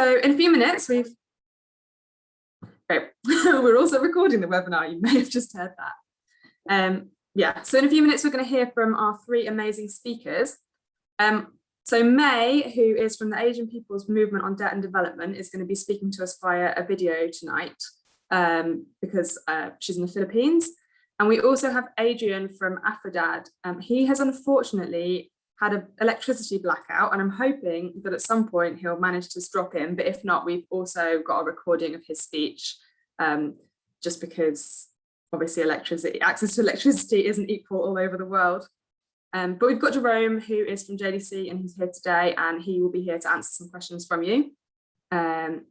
So in a few minutes, we've, great. we're also recording the webinar, you may have just heard that. Um, yeah, so in a few minutes, we're going to hear from our three amazing speakers. Um, so Mae, who is from the Asian People's Movement on Debt and Development, is going to be speaking to us via a video tonight um, because uh, she's in the Philippines. And we also have Adrian from Afrodad. Um, he has unfortunately had an electricity blackout and I'm hoping that at some point he'll manage to drop in, but if not, we've also got a recording of his speech um, just because obviously electricity, access to electricity isn't equal all over the world. Um, but we've got Jerome who is from JDC and he's here today and he will be here to answer some questions from you. Um,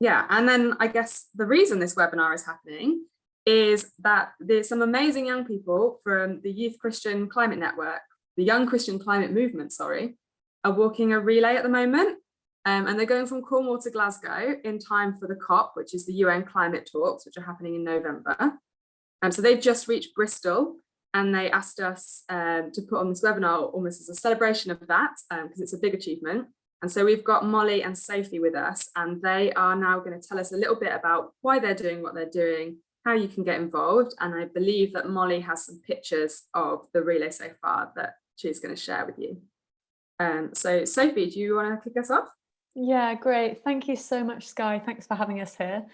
yeah, and then I guess the reason this webinar is happening is that there's some amazing young people from the Youth Christian Climate Network the Young Christian Climate Movement, sorry, are walking a relay at the moment. Um, and they're going from Cornwall to Glasgow in time for the COP, which is the UN climate talks, which are happening in November. And um, so they've just reached Bristol and they asked us um, to put on this webinar almost as a celebration of that, because um, it's a big achievement. And so we've got Molly and Sophie with us, and they are now going to tell us a little bit about why they're doing what they're doing, how you can get involved. And I believe that Molly has some pictures of the relay so far that she's going to share with you. Um, so Sophie, do you want to kick us off? Yeah, great. Thank you so much, Sky. Thanks for having us here.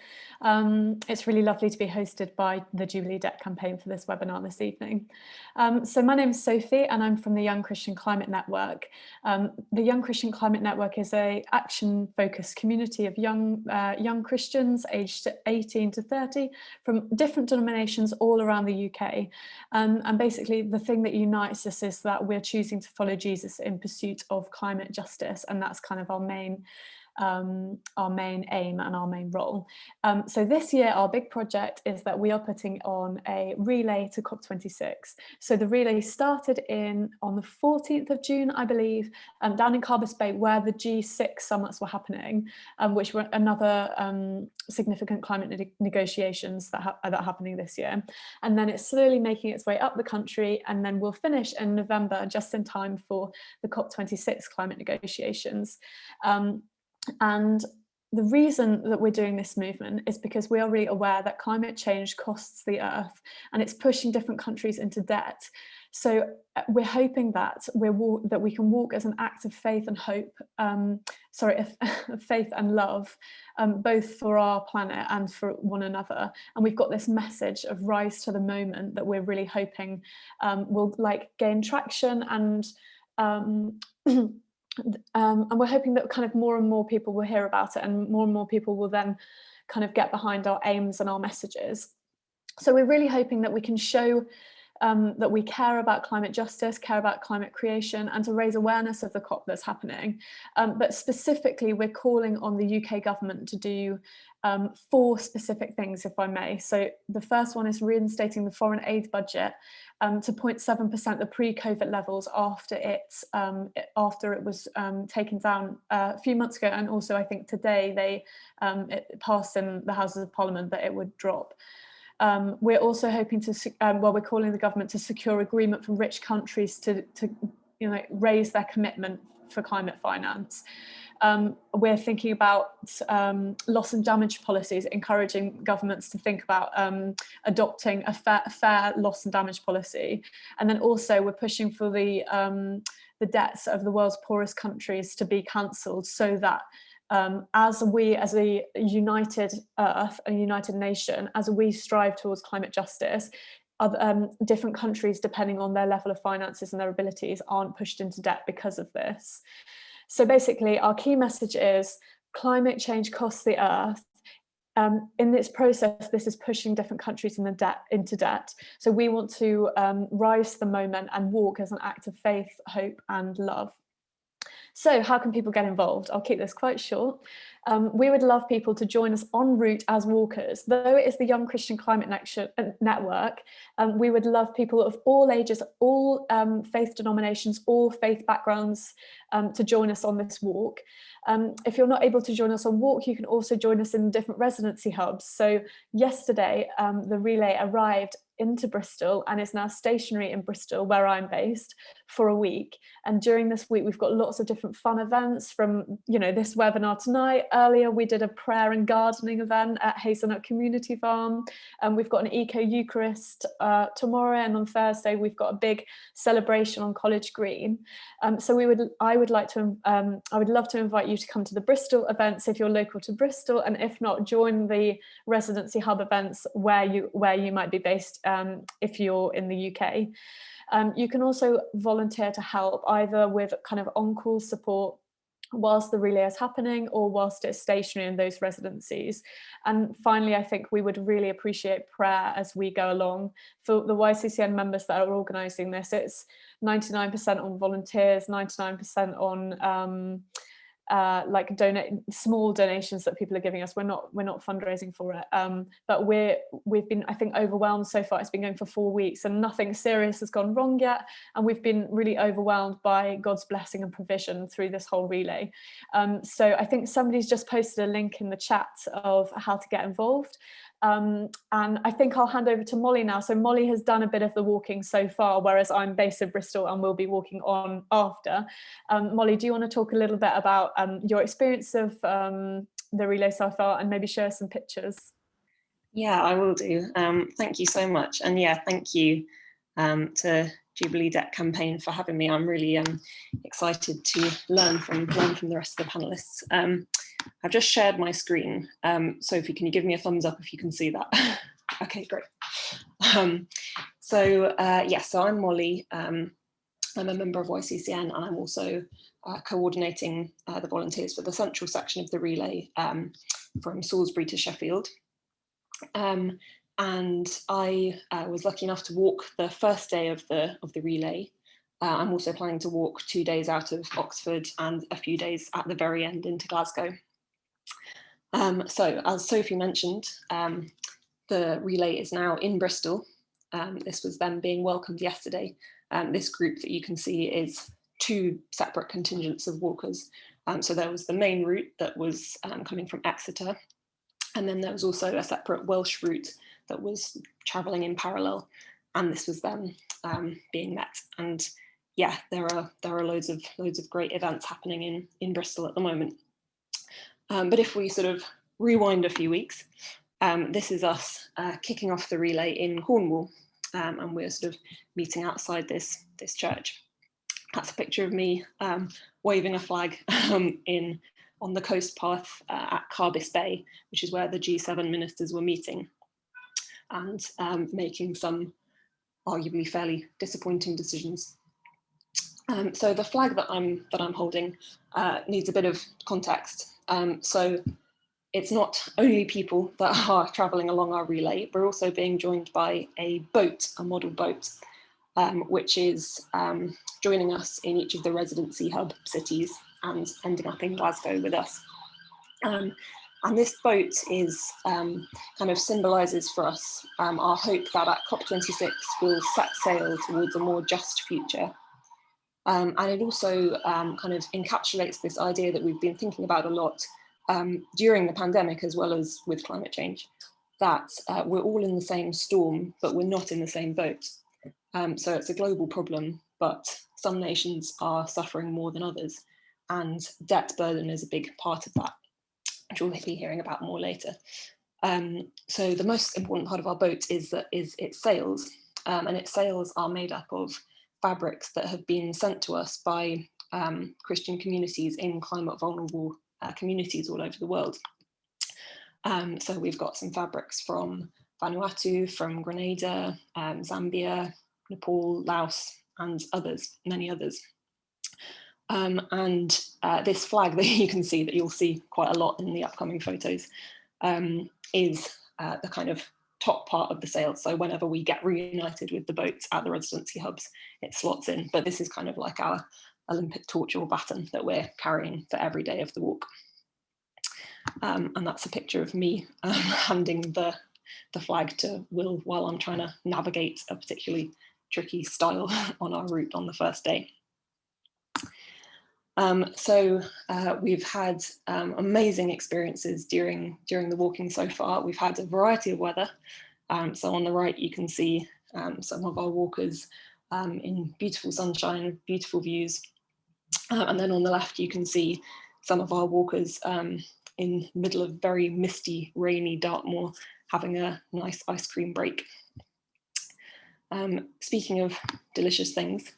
Um, it's really lovely to be hosted by the Jubilee Debt Campaign for this webinar this evening. Um, so my name is Sophie and I'm from the Young Christian Climate Network. Um, the Young Christian Climate Network is a action-focused community of young, uh, young Christians aged 18 to 30 from different denominations all around the UK. Um, and basically the thing that unites us is that we're choosing to follow Jesus in pursuit of climate justice and that's kind of our main um, our main aim and our main role. Um, so this year our big project is that we are putting on a relay to COP26. So the relay started in on the 14th of June, I believe, um, down in Carbis Bay where the G6 summits were happening, um, which were another um, significant climate ne negotiations that, ha that are happening this year. And then it's slowly making its way up the country and then we'll finish in November just in time for the COP26 climate negotiations. Um, and the reason that we're doing this movement is because we are really aware that climate change costs the earth and it's pushing different countries into debt. So uh, we're hoping that we're that we can walk as an act of faith and hope, um, sorry, faith and love, um, both for our planet and for one another. And we've got this message of rise to the moment that we're really hoping um, will like gain traction and um, and we're hoping that kind of more and more people will hear about it and more and more people will then kind of get behind our aims and our messages. So we're really hoping that we can show um, that we care about climate justice, care about climate creation and to raise awareness of the COP that's happening. Um, but specifically, we're calling on the UK government to do um, four specific things, if I may. So the first one is reinstating the foreign aid budget um, to 0.7% the pre-COVID levels after it, um, after it was um, taken down uh, a few months ago. And also I think today they it passed in the Houses of Parliament that it would drop. Um, we're also hoping to, um, well, we're calling the government to secure agreement from rich countries to, to you know, raise their commitment for climate finance. Um, we're thinking about um, loss and damage policies, encouraging governments to think about um, adopting a fair, fair, loss and damage policy. And then also we're pushing for the, um, the debts of the world's poorest countries to be cancelled so that um, as we, as a united earth, a united nation, as we strive towards climate justice, other, um, different countries, depending on their level of finances and their abilities, aren't pushed into debt because of this. So basically, our key message is climate change costs the earth. Um, in this process, this is pushing different countries in debt, into debt. So we want to um, rise to the moment and walk as an act of faith, hope and love. So how can people get involved? I'll keep this quite short. Um, we would love people to join us en route as walkers. Though it is the Young Christian Climate uh, Network, um, we would love people of all ages, all um, faith denominations, all faith backgrounds um, to join us on this walk. Um, if you're not able to join us on walk, you can also join us in different residency hubs. So yesterday, um, the relay arrived into Bristol and is now stationary in Bristol, where I'm based, for a week. And during this week, we've got lots of different fun events from, you know, this webinar tonight. Earlier, we did a prayer and gardening event at Hazelnut Community Farm. And we've got an Eco Eucharist uh, tomorrow. And on Thursday, we've got a big celebration on College Green. Um, so we would, I would like to, um, I would love to invite you to come to the Bristol events if you're local to Bristol. And if not, join the residency hub events where you, where you might be based um, if you're in the UK. Um, you can also volunteer to help either with kind of on-call support whilst the relay is happening or whilst it's stationary in those residencies. And finally, I think we would really appreciate prayer as we go along. For the YCCN members that are organising this, it's 99% on volunteers, 99% on um, uh, like donate small donations that people are giving us. We're not we're not fundraising for it, um, but we're we've been I think overwhelmed so far. It's been going for four weeks and nothing serious has gone wrong yet, and we've been really overwhelmed by God's blessing and provision through this whole relay. Um, so I think somebody's just posted a link in the chat of how to get involved. Um, and I think I'll hand over to Molly now. So Molly has done a bit of the walking so far, whereas I'm based in Bristol and will be walking on after. Um, Molly, do you want to talk a little bit about um, your experience of um, the relay so far and maybe share some pictures? Yeah, I will do. Um, thank you so much. And yeah, thank you um, to Jubilee Debt campaign for having me. I'm really excited to learn from learn from the rest of the panelists. I've just shared my screen. Um, Sophie, can you give me a thumbs up if you can see that? okay, great. Um, so uh, yes, yeah, so I'm Molly. Um, I'm a member of YCCN and I'm also uh, coordinating uh, the volunteers for the central section of the relay um, from Salisbury to Sheffield. Um, and I uh, was lucky enough to walk the first day of the of the relay. Uh, I'm also planning to walk two days out of Oxford and a few days at the very end into Glasgow. Um, so as Sophie mentioned, um, the relay is now in Bristol. Um, this was them being welcomed yesterday. Um, this group that you can see is two separate contingents of walkers. Um, so there was the main route that was um, coming from Exeter. And then there was also a separate Welsh route that was traveling in parallel. And this was them being met. And yeah, there are there are loads of loads of great events happening in in Bristol at the moment. Um, but if we sort of rewind a few weeks, um, this is us uh, kicking off the relay in Cornwall, um, and we're sort of meeting outside this, this church. That's a picture of me um, waving a flag um, in on the coast path uh, at Carbis Bay, which is where the G7 ministers were meeting and um, making some arguably fairly disappointing decisions. Um, so the flag that I'm that I'm holding uh, needs a bit of context. Um, so it's not only people that are traveling along our relay, we're also being joined by a boat, a model boat, um, which is um, joining us in each of the residency hub cities and ending up in Glasgow with us. And this boat is um, kind of symbolises for us um, our hope that at COP26 we'll set sail towards a more just future um, and it also um, kind of encapsulates this idea that we've been thinking about a lot um, during the pandemic as well as with climate change, that uh, we're all in the same storm, but we're not in the same boat. Um, so it's a global problem, but some nations are suffering more than others. And debt burden is a big part of that, which we'll be hearing about more later. Um, so the most important part of our boat is that is its sails, um, and its sails are made up of fabrics that have been sent to us by um, Christian communities in climate vulnerable uh, communities all over the world. Um, so we've got some fabrics from Vanuatu, from Grenada, um, Zambia, Nepal, Laos, and others, many others. Um, and uh, this flag that you can see that you'll see quite a lot in the upcoming photos um, is uh, the kind of top part of the sail. So whenever we get reunited with the boats at the residency hubs, it slots in. But this is kind of like our Olympic torch or baton that we're carrying for every day of the walk. Um, and that's a picture of me um, handing the, the flag to Will while I'm trying to navigate a particularly tricky stile on our route on the first day. Um, so uh, we've had um, amazing experiences during, during the walking so far. We've had a variety of weather. Um, so on the right, you can see um, some of our walkers um, in beautiful sunshine, beautiful views. Uh, and then on the left, you can see some of our walkers um, in the middle of very misty, rainy Dartmoor, having a nice ice cream break. Speaking of delicious things,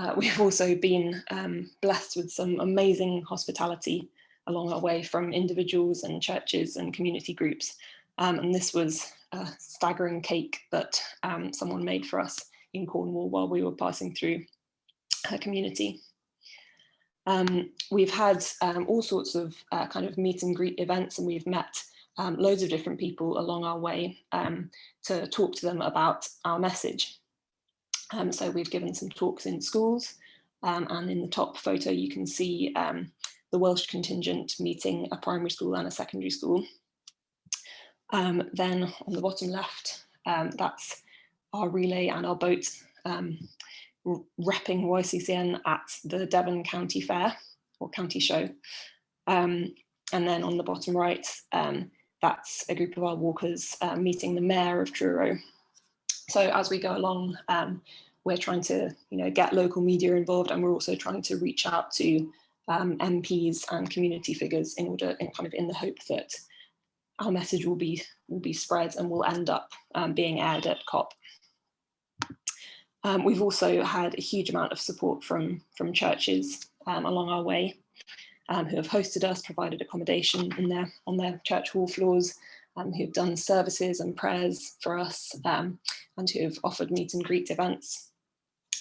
uh, we've also been um, blessed with some amazing hospitality along our way from individuals and churches and community groups. Um, and this was a staggering cake that um, someone made for us in Cornwall while we were passing through her community. Um, we've had um, all sorts of uh, kind of meet and greet events and we've met um, loads of different people along our way to talk to them about our message. Um, so we've given some talks in schools um, and in the top photo you can see the Welsh contingent meeting a primary school and a secondary school. then on the bottom left, that's our relay and our boat um, repping YCCN at the Devon County Fair or County Show. Um, and then on the bottom right, um, that's a group of our walkers uh, meeting the mayor of Truro. So as we go along, um, we're trying to you know, get local media involved and we're also trying to reach out to um, MPs and community figures in order, in kind of in the hope that our message will be will be spread and will end up um, being aired at COP. Um, we've also had a huge amount of support from, from churches um, along our way um, who have hosted us, provided accommodation in their, on their church hall floors, um, who've done services and prayers for us um, and who have offered meet and greet events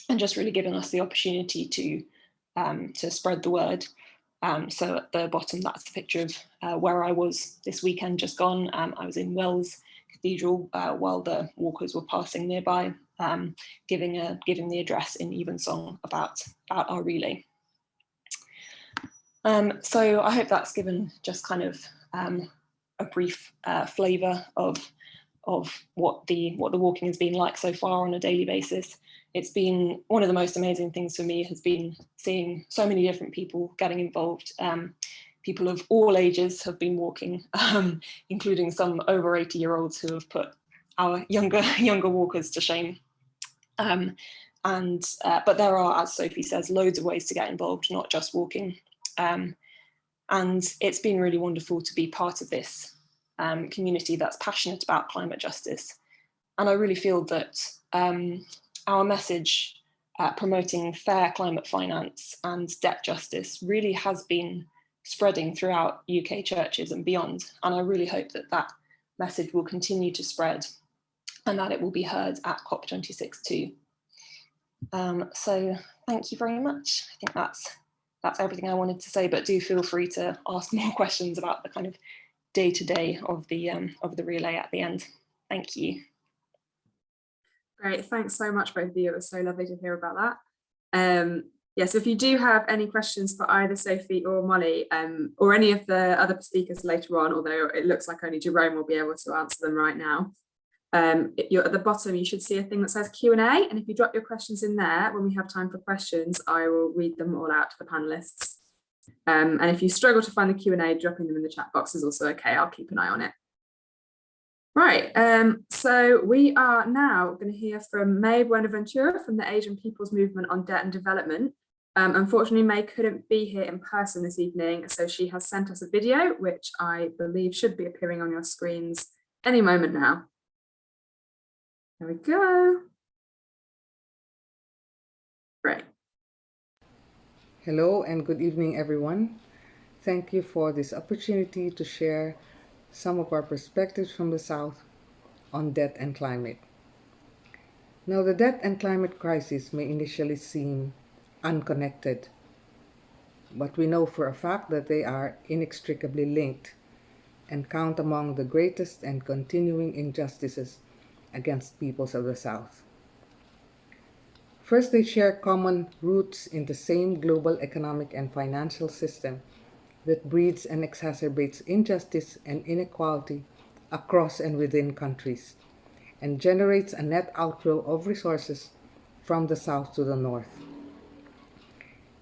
and just really given us the opportunity to, um, to spread the word. so at the bottom, that's the picture of uh, where I was this weekend just gone. I was in Wells Cathedral uh, while the walkers were passing nearby um, giving a giving the address in Evensong about about our relay. Um, so I hope that's given just kind of um, a brief uh, flavour of of what the what the walking has been like so far on a daily basis. It's been one of the most amazing things for me has been seeing so many different people getting involved. Um, people of all ages have been walking, um, including some over 80 year olds who have put our younger younger walkers to shame. Um, and uh, but there are, as Sophie says, loads of ways to get involved, not just walking. Um, and it's been really wonderful to be part of this um, community that's passionate about climate justice. And I really feel that um, our message uh, promoting fair climate finance and debt justice really has been spreading throughout UK churches and beyond. And I really hope that that message will continue to spread and that it will be heard at COP26 too. Um, so thank you very much. I think that's that's everything I wanted to say, but do feel free to ask more questions about the kind of day-to-day -day of the um, of the relay at the end. Thank you. Great, thanks so much both of you. It was so lovely to hear about that. Um, yes, if you do have any questions for either Sophie or Molly um, or any of the other speakers later on, although it looks like only Jerome will be able to answer them right now, um, you're at the bottom, you should see a thing that says Q&A. And if you drop your questions in there, when we have time for questions, I will read them all out to the panelists. Um, and if you struggle to find the Q&A, dropping them in the chat box is also okay. I'll keep an eye on it. Right, um, so we are now going to hear from Mae Buenaventura from the Asian People's Movement on Debt and Development. Um, unfortunately, Mae couldn't be here in person this evening, so she has sent us a video, which I believe should be appearing on your screens any moment now. There we go. Great. Hello and good evening, everyone. Thank you for this opportunity to share some of our perspectives from the South on debt and climate. Now, the debt and climate crisis may initially seem unconnected, but we know for a fact that they are inextricably linked and count among the greatest and continuing injustices against peoples of the South. First, they share common roots in the same global economic and financial system that breeds and exacerbates injustice and inequality across and within countries and generates a net outflow of resources from the South to the North.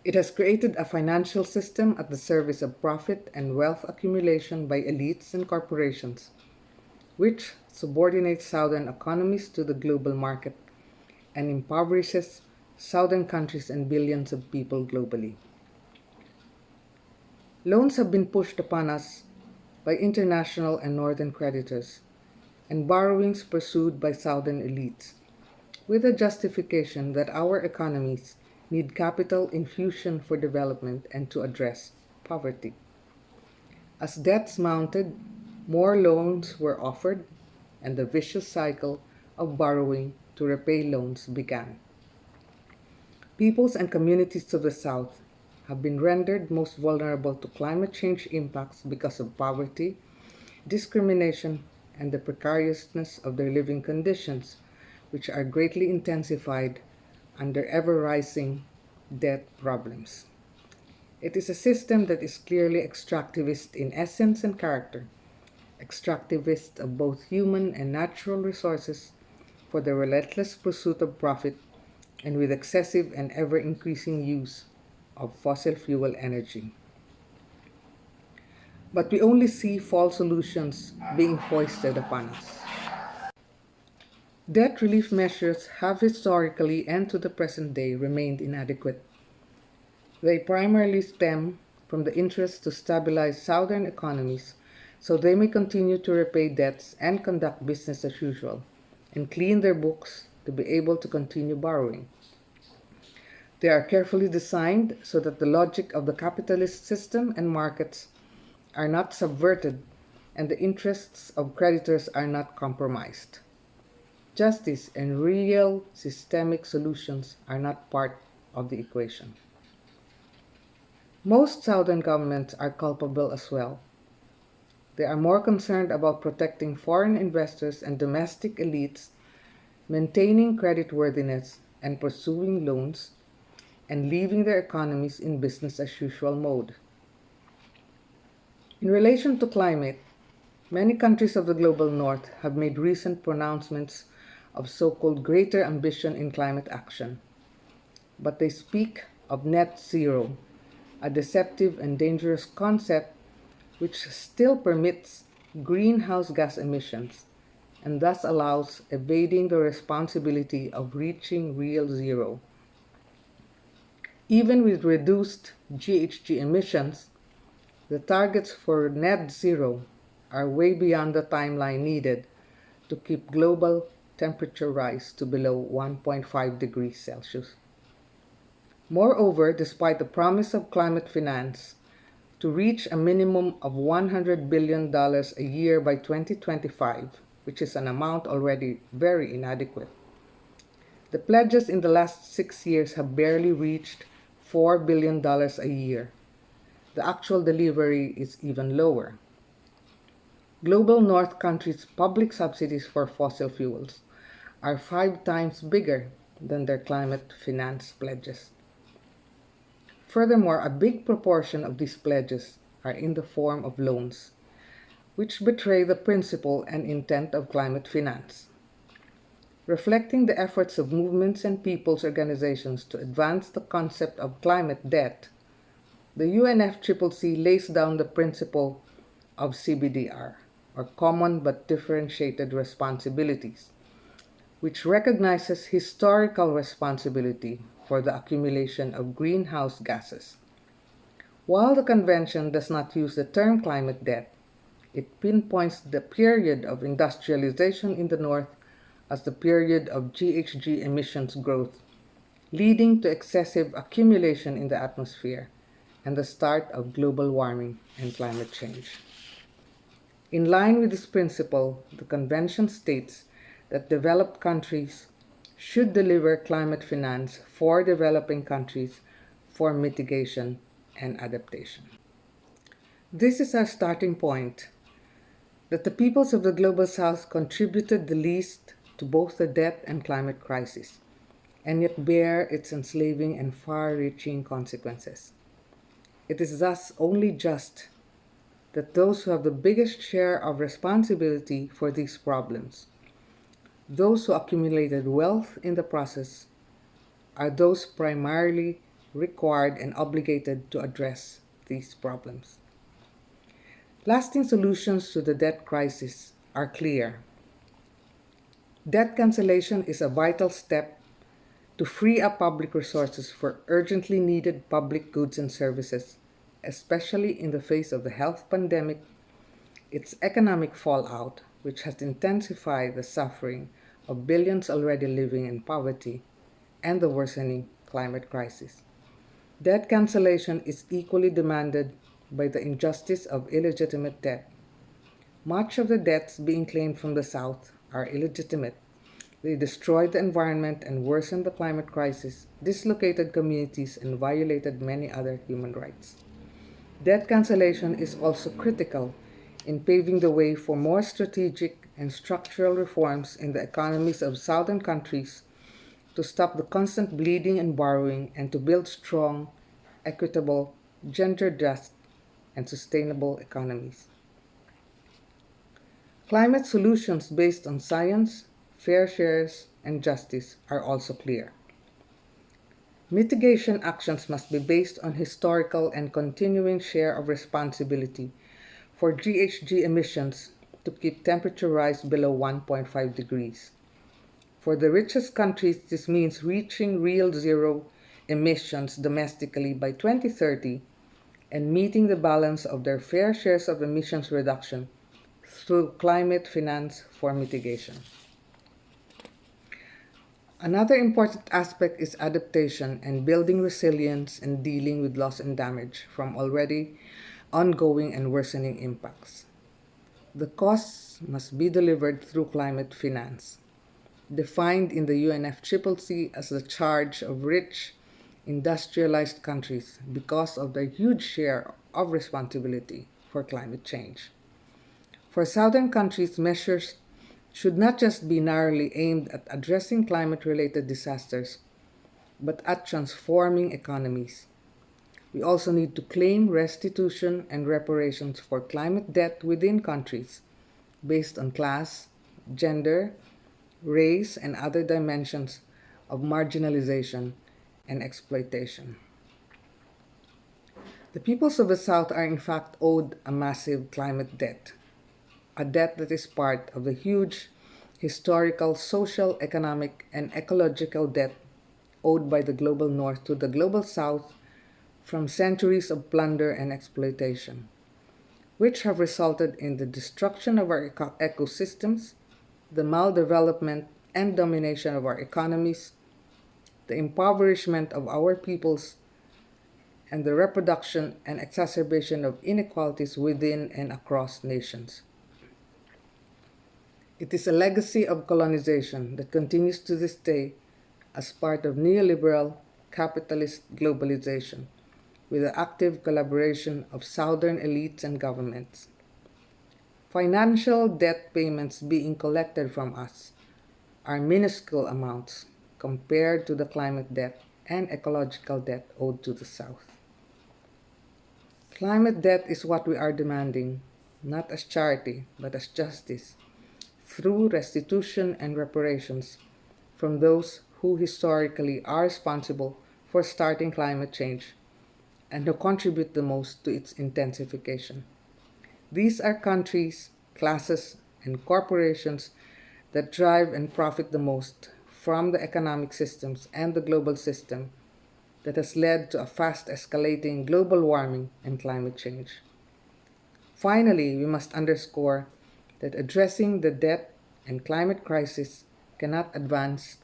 It has created a financial system at the service of profit and wealth accumulation by elites and corporations which subordinates southern economies to the global market and impoverishes southern countries and billions of people globally. Loans have been pushed upon us by international and northern creditors, and borrowings pursued by southern elites, with the justification that our economies need capital infusion for development and to address poverty. As debts mounted, more loans were offered, and the vicious cycle of borrowing to repay loans began. Peoples and communities of the South have been rendered most vulnerable to climate change impacts because of poverty, discrimination, and the precariousness of their living conditions, which are greatly intensified under ever rising debt problems. It is a system that is clearly extractivist in essence and character, extractivist of both human and natural resources for the relentless pursuit of profit and with excessive and ever increasing use of fossil fuel energy. But we only see false solutions being foisted upon us. Debt relief measures have historically and to the present day remained inadequate. They primarily stem from the interest to stabilize southern economies so they may continue to repay debts and conduct business as usual and clean their books to be able to continue borrowing. They are carefully designed so that the logic of the capitalist system and markets are not subverted and the interests of creditors are not compromised. Justice and real systemic solutions are not part of the equation. Most Southern governments are culpable as well. They are more concerned about protecting foreign investors and domestic elites, maintaining creditworthiness and pursuing loans, and leaving their economies in business as usual mode. In relation to climate, many countries of the global north have made recent pronouncements of so-called greater ambition in climate action. But they speak of net zero, a deceptive and dangerous concept which still permits greenhouse gas emissions and thus allows evading the responsibility of reaching real zero. Even with reduced GHG emissions, the targets for net zero are way beyond the timeline needed to keep global temperature rise to below 1.5 degrees Celsius. Moreover, despite the promise of climate finance to reach a minimum of $100 billion a year by 2025, which is an amount already very inadequate, the pledges in the last six years have barely reached $4 billion a year. The actual delivery is even lower. Global North countries' public subsidies for fossil fuels are five times bigger than their climate finance pledges. Furthermore, a big proportion of these pledges are in the form of loans, which betray the principle and intent of climate finance. Reflecting the efforts of movements and people's organizations to advance the concept of climate debt, the UNFCCC lays down the principle of CBDR, or Common but Differentiated Responsibilities, which recognizes historical responsibility for the accumulation of greenhouse gases. While the convention does not use the term climate debt, it pinpoints the period of industrialization in the North as the period of GHG emissions growth, leading to excessive accumulation in the atmosphere and the start of global warming and climate change. In line with this principle, the Convention states that developed countries should deliver climate finance for developing countries for mitigation and adaptation. This is our starting point that the peoples of the Global South contributed the least to both the debt and climate crisis, and yet bear its enslaving and far-reaching consequences. It is thus only just that those who have the biggest share of responsibility for these problems those who accumulated wealth in the process are those primarily required and obligated to address these problems. Lasting solutions to the debt crisis are clear. Debt cancellation is a vital step to free up public resources for urgently needed public goods and services, especially in the face of the health pandemic, its economic fallout, which has intensified the suffering of billions already living in poverty, and the worsening climate crisis. Debt cancellation is equally demanded by the injustice of illegitimate debt. Much of the debts being claimed from the South are illegitimate. They destroyed the environment and worsened the climate crisis, dislocated communities, and violated many other human rights. Debt cancellation is also critical in paving the way for more strategic and structural reforms in the economies of southern countries to stop the constant bleeding and borrowing and to build strong, equitable, gender just, and sustainable economies. Climate solutions based on science, fair shares, and justice are also clear. Mitigation actions must be based on historical and continuing share of responsibility for GHG emissions to keep temperature rise below 1.5 degrees. For the richest countries, this means reaching real zero emissions domestically by 2030 and meeting the balance of their fair shares of emissions reduction through climate finance for mitigation. Another important aspect is adaptation and building resilience and dealing with loss and damage from already ongoing and worsening impacts. The costs must be delivered through climate finance, defined in the UNFCCC as the charge of rich, industrialized countries because of their huge share of responsibility for climate change. For southern countries, measures should not just be narrowly aimed at addressing climate-related disasters, but at transforming economies. We also need to claim restitution and reparations for climate debt within countries based on class, gender, race, and other dimensions of marginalization and exploitation. The peoples of the South are in fact owed a massive climate debt a debt that is part of the huge historical, social, economic, and ecological debt owed by the global north to the global south from centuries of plunder and exploitation, which have resulted in the destruction of our eco ecosystems, the maldevelopment and domination of our economies, the impoverishment of our peoples, and the reproduction and exacerbation of inequalities within and across nations. It is a legacy of colonization that continues to this day as part of neoliberal capitalist globalization with the active collaboration of southern elites and governments. Financial debt payments being collected from us are minuscule amounts compared to the climate debt and ecological debt owed to the South. Climate debt is what we are demanding, not as charity, but as justice through restitution and reparations from those who historically are responsible for starting climate change and who contribute the most to its intensification. These are countries, classes, and corporations that drive and profit the most from the economic systems and the global system that has led to a fast escalating global warming and climate change. Finally, we must underscore that addressing the debt and climate crisis cannot advance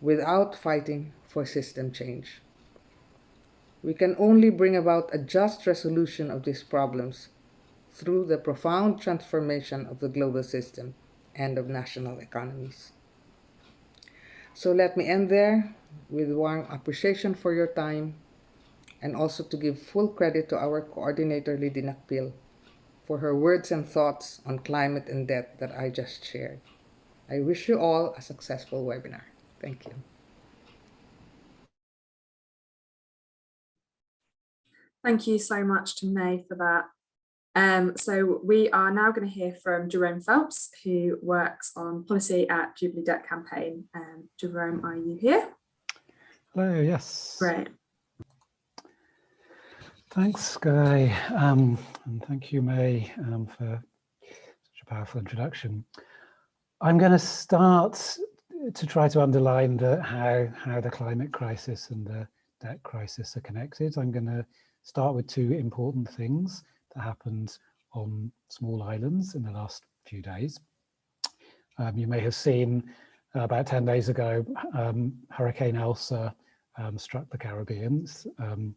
without fighting for system change. We can only bring about a just resolution of these problems through the profound transformation of the global system and of national economies. So let me end there with warm appreciation for your time and also to give full credit to our coordinator Lidy Nacpil for her words and thoughts on climate and debt that I just shared. I wish you all a successful webinar. Thank you. Thank you so much to Mae for that. Um, so we are now going to hear from Jerome Phelps, who works on policy at Jubilee Debt Campaign. Um, Jerome, are you here? Hello, yes. Great. Thanks, Guy, um, and thank you, Mae, um, for such a powerful introduction. I'm going to start to try to underline the, how, how the climate crisis and the debt crisis are connected. I'm going to start with two important things that happened on small islands in the last few days. Um, you may have seen uh, about 10 days ago, um, Hurricane Elsa um, struck the Caribbean, um,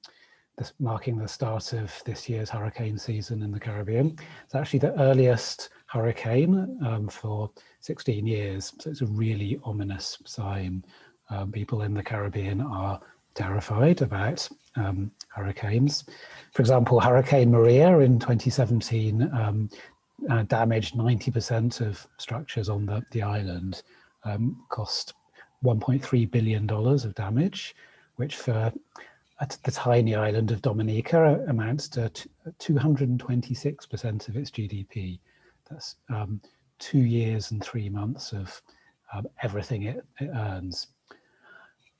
this, marking the start of this year's hurricane season in the Caribbean. It's actually the earliest hurricane um, for 16 years, so it's a really ominous sign. Um, people in the Caribbean are terrified about um, hurricanes. For example, Hurricane Maria in 2017 um, uh, damaged 90% of structures on the, the island, um, cost $1.3 billion of damage, which for the tiny island of Dominica amounts to 226% of its GDP. That's um, two years and three months of um, everything it, it, earns.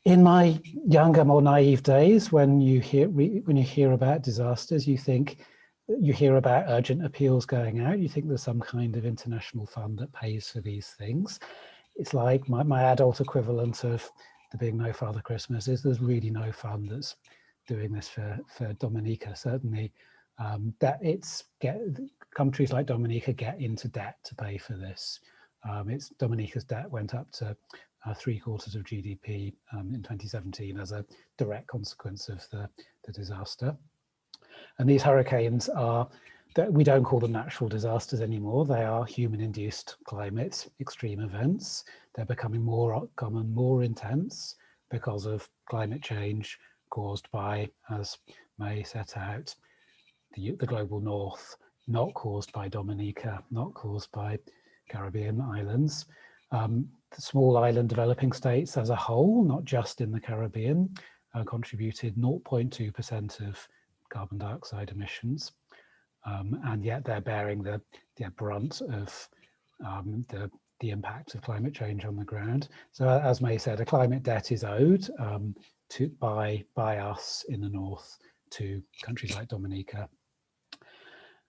In my younger, more naive days, when you hear when you hear about disasters, you think you hear about urgent appeals going out. You think there's some kind of international fund that pays for these things. It's like my, my adult equivalent of the being no father Christmas is there's really no fund that's doing this for, for Dominica. Certainly um, that it's get countries like Dominica get into debt to pay for this. Um, it's Dominica's debt went up to uh, three quarters of GDP um, in 2017 as a direct consequence of the, the disaster. And these hurricanes are, that we don't call them natural disasters anymore. They are human induced climate extreme events. They're becoming more common, more intense because of climate change caused by, as Mae set out, the, the global north, not caused by Dominica, not caused by Caribbean islands. Um, small island developing states as a whole, not just in the Caribbean, uh, contributed 0.2% of carbon dioxide emissions. Um, and yet they're bearing the, the brunt of um, the, the impact of climate change on the ground. So as Mae said, a climate debt is owed um, to by, by us in the north to countries like Dominica.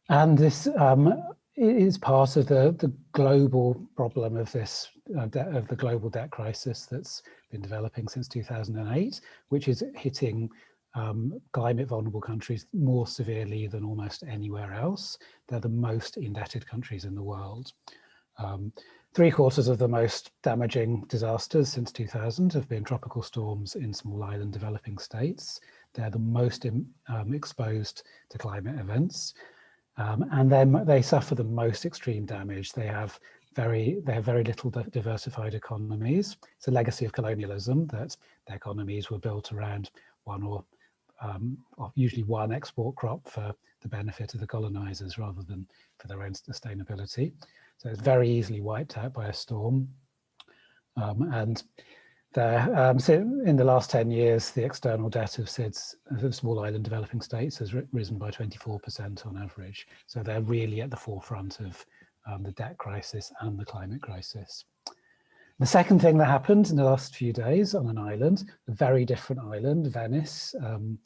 And this um, is part of the, the global problem of this, uh, of the global debt crisis that's been developing since 2008, which is hitting um, climate vulnerable countries more severely than almost anywhere else. They're the most indebted countries in the world. Um, three quarters of the most damaging disasters since 2000 have been tropical storms in small island developing states. They're the most um, exposed to climate events. Um, and then they suffer the most extreme damage. They have very they have very little diversified economies. It's a legacy of colonialism that their economies were built around one or um, usually one export crop for the benefit of the colonizers rather than for their own sustainability. So it's very easily wiped out by a storm. Um, and there, um, so in the last 10 years, the external debt of SIDS, of small island developing states, has risen by 24% on average. So they're really at the forefront of um, the debt crisis and the climate crisis. The second thing that happened in the last few days on an island, a very different island, Venice, um,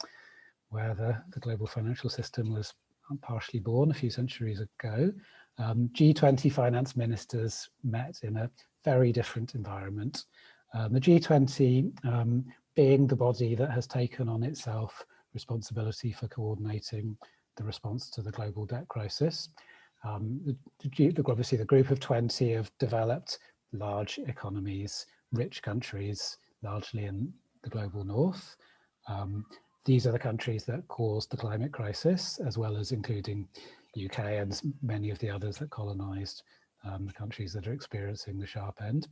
where the, the global financial system was partially born a few centuries ago, um, G20 finance ministers met in a very different environment. Um, the G20 um, being the body that has taken on itself responsibility for coordinating the response to the global debt crisis. Um, the, obviously, the group of 20 have developed large economies, rich countries, largely in the global north. Um, these are the countries that caused the climate crisis, as well as including UK and many of the others that colonized um, the countries that are experiencing the sharp end.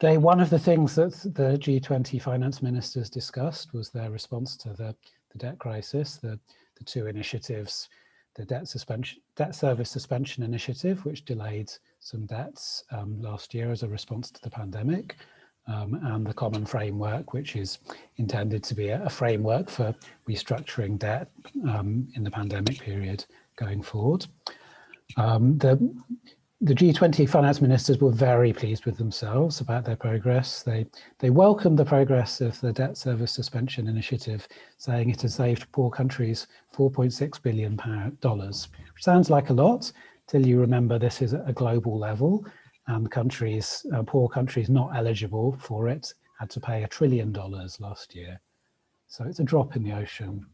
They, one of the things that the G20 finance ministers discussed was their response to the, the debt crisis, the, the two initiatives the debt suspension, debt service suspension initiative, which delayed some debts um, last year as a response to the pandemic, um, and the common framework, which is intended to be a, a framework for restructuring debt um, in the pandemic period going forward. Um, the the G20 finance ministers were very pleased with themselves about their progress. They, they welcomed the progress of the debt service suspension initiative, saying it has saved poor countries $4.6 billion, sounds like a lot, till you remember this is at a global level and countries, uh, poor countries not eligible for it had to pay a trillion dollars last year. So it's a drop in the ocean.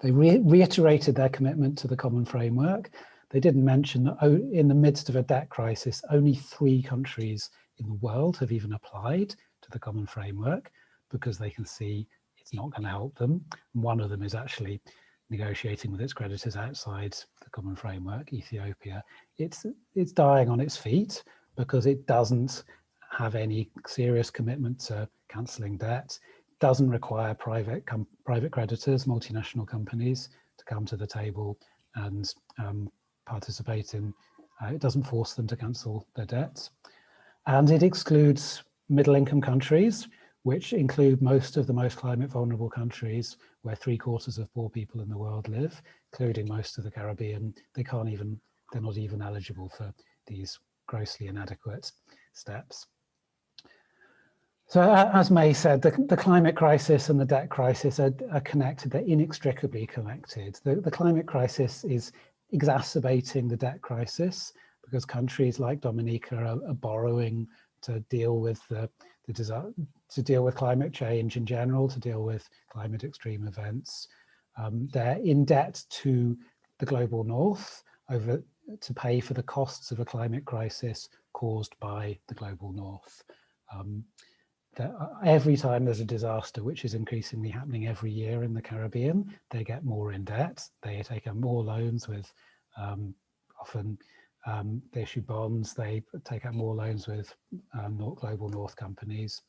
They re reiterated their commitment to the common framework. They didn't mention that in the midst of a debt crisis, only three countries in the world have even applied to the common framework because they can see it's not going to help them. One of them is actually negotiating with its creditors outside the common framework, Ethiopia. It's, it's dying on its feet because it doesn't have any serious commitment to cancelling debt, doesn't require private private creditors, multinational companies to come to the table and um, participate in, uh, it doesn't force them to cancel their debts. And it excludes middle income countries, which include most of the most climate vulnerable countries where three quarters of poor people in the world live, including most of the Caribbean. They can't even, they're not even eligible for these grossly inadequate steps. So as Mae said, the, the, climate crisis and the debt crisis are, are connected, they're inextricably connected. The, the, climate crisis is exacerbating the debt crisis because countries like Dominica are, are borrowing to deal with the, the to deal with climate change in general, to deal with climate extreme events. Um, they're in debt to the global north over to pay for the costs of a climate crisis caused by the global north. Um, that uh, every time there's a disaster, which is increasingly happening every year in the Caribbean, they get more in debt. They take out more loans with um, often um, they issue bonds, they take out more loans with um, global north companies.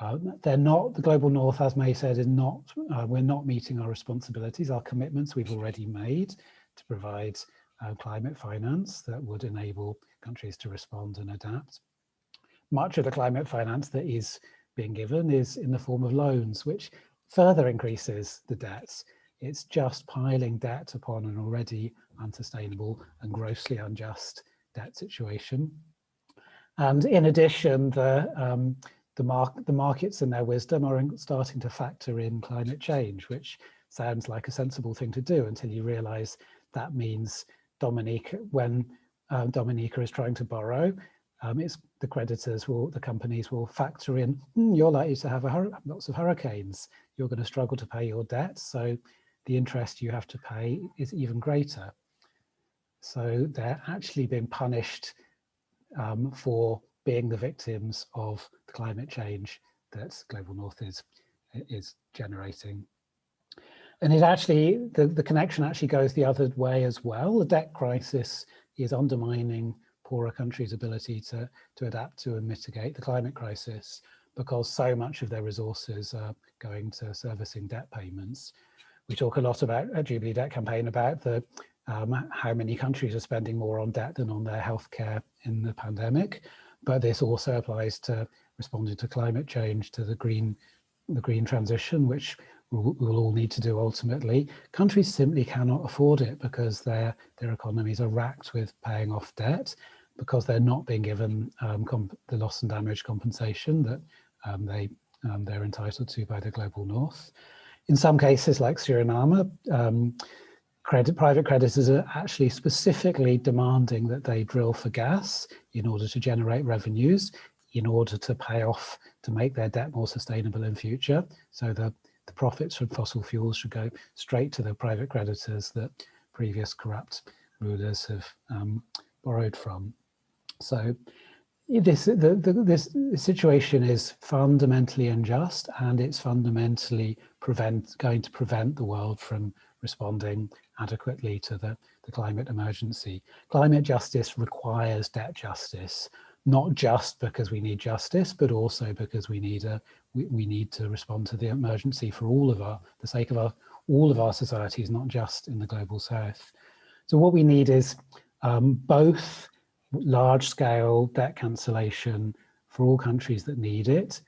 Uh, they're not, the global north, as Mae said, is not, uh, we're not meeting our responsibilities, our commitments we've already made to provide uh, climate finance that would enable countries to respond and adapt. Much of the climate finance that is being given is in the form of loans, which further increases the debts. It's just piling debt upon an already unsustainable and grossly unjust debt situation. And in addition, the, um, the, mar the markets in their wisdom are starting to factor in climate change, which sounds like a sensible thing to do until you realize that means Dominica, when uh, Dominica is trying to borrow, um, it's the creditors will, the companies will factor in, mm, you're likely to have a, lots of hurricanes, you're going to struggle to pay your debt, so the interest you have to pay is even greater. So they're actually being punished um, for being the victims of the climate change that Global North is, is generating. And it actually, the, the connection actually goes the other way as well. The debt crisis is undermining poorer countries' ability to, to adapt to and mitigate the climate crisis because so much of their resources are going to servicing debt payments. We talk a lot about Jubilee Debt Campaign about the um, how many countries are spending more on debt than on their healthcare in the pandemic. But this also applies to responding to climate change, to the green, the green transition, which we'll all need to do ultimately. Countries simply cannot afford it because their, their economies are racked with paying off debt because they're not being given um, the loss and damage compensation that um, they, um, they're entitled to by the global north. In some cases like Suriname, um, credit, private creditors are actually specifically demanding that they drill for gas in order to generate revenues, in order to pay off, to make their debt more sustainable in future. So the, the profits from fossil fuels should go straight to the private creditors that previous corrupt rulers have um, borrowed from. So this the, the, this situation is fundamentally unjust and it's fundamentally prevent going to prevent the world from responding adequately to the, the climate emergency. Climate justice requires debt justice, not just because we need justice, but also because we need a we, we need to respond to the emergency for all of our the sake of our all of our societies, not just in the global south. So what we need is um, both large scale debt cancellation for all countries that need it,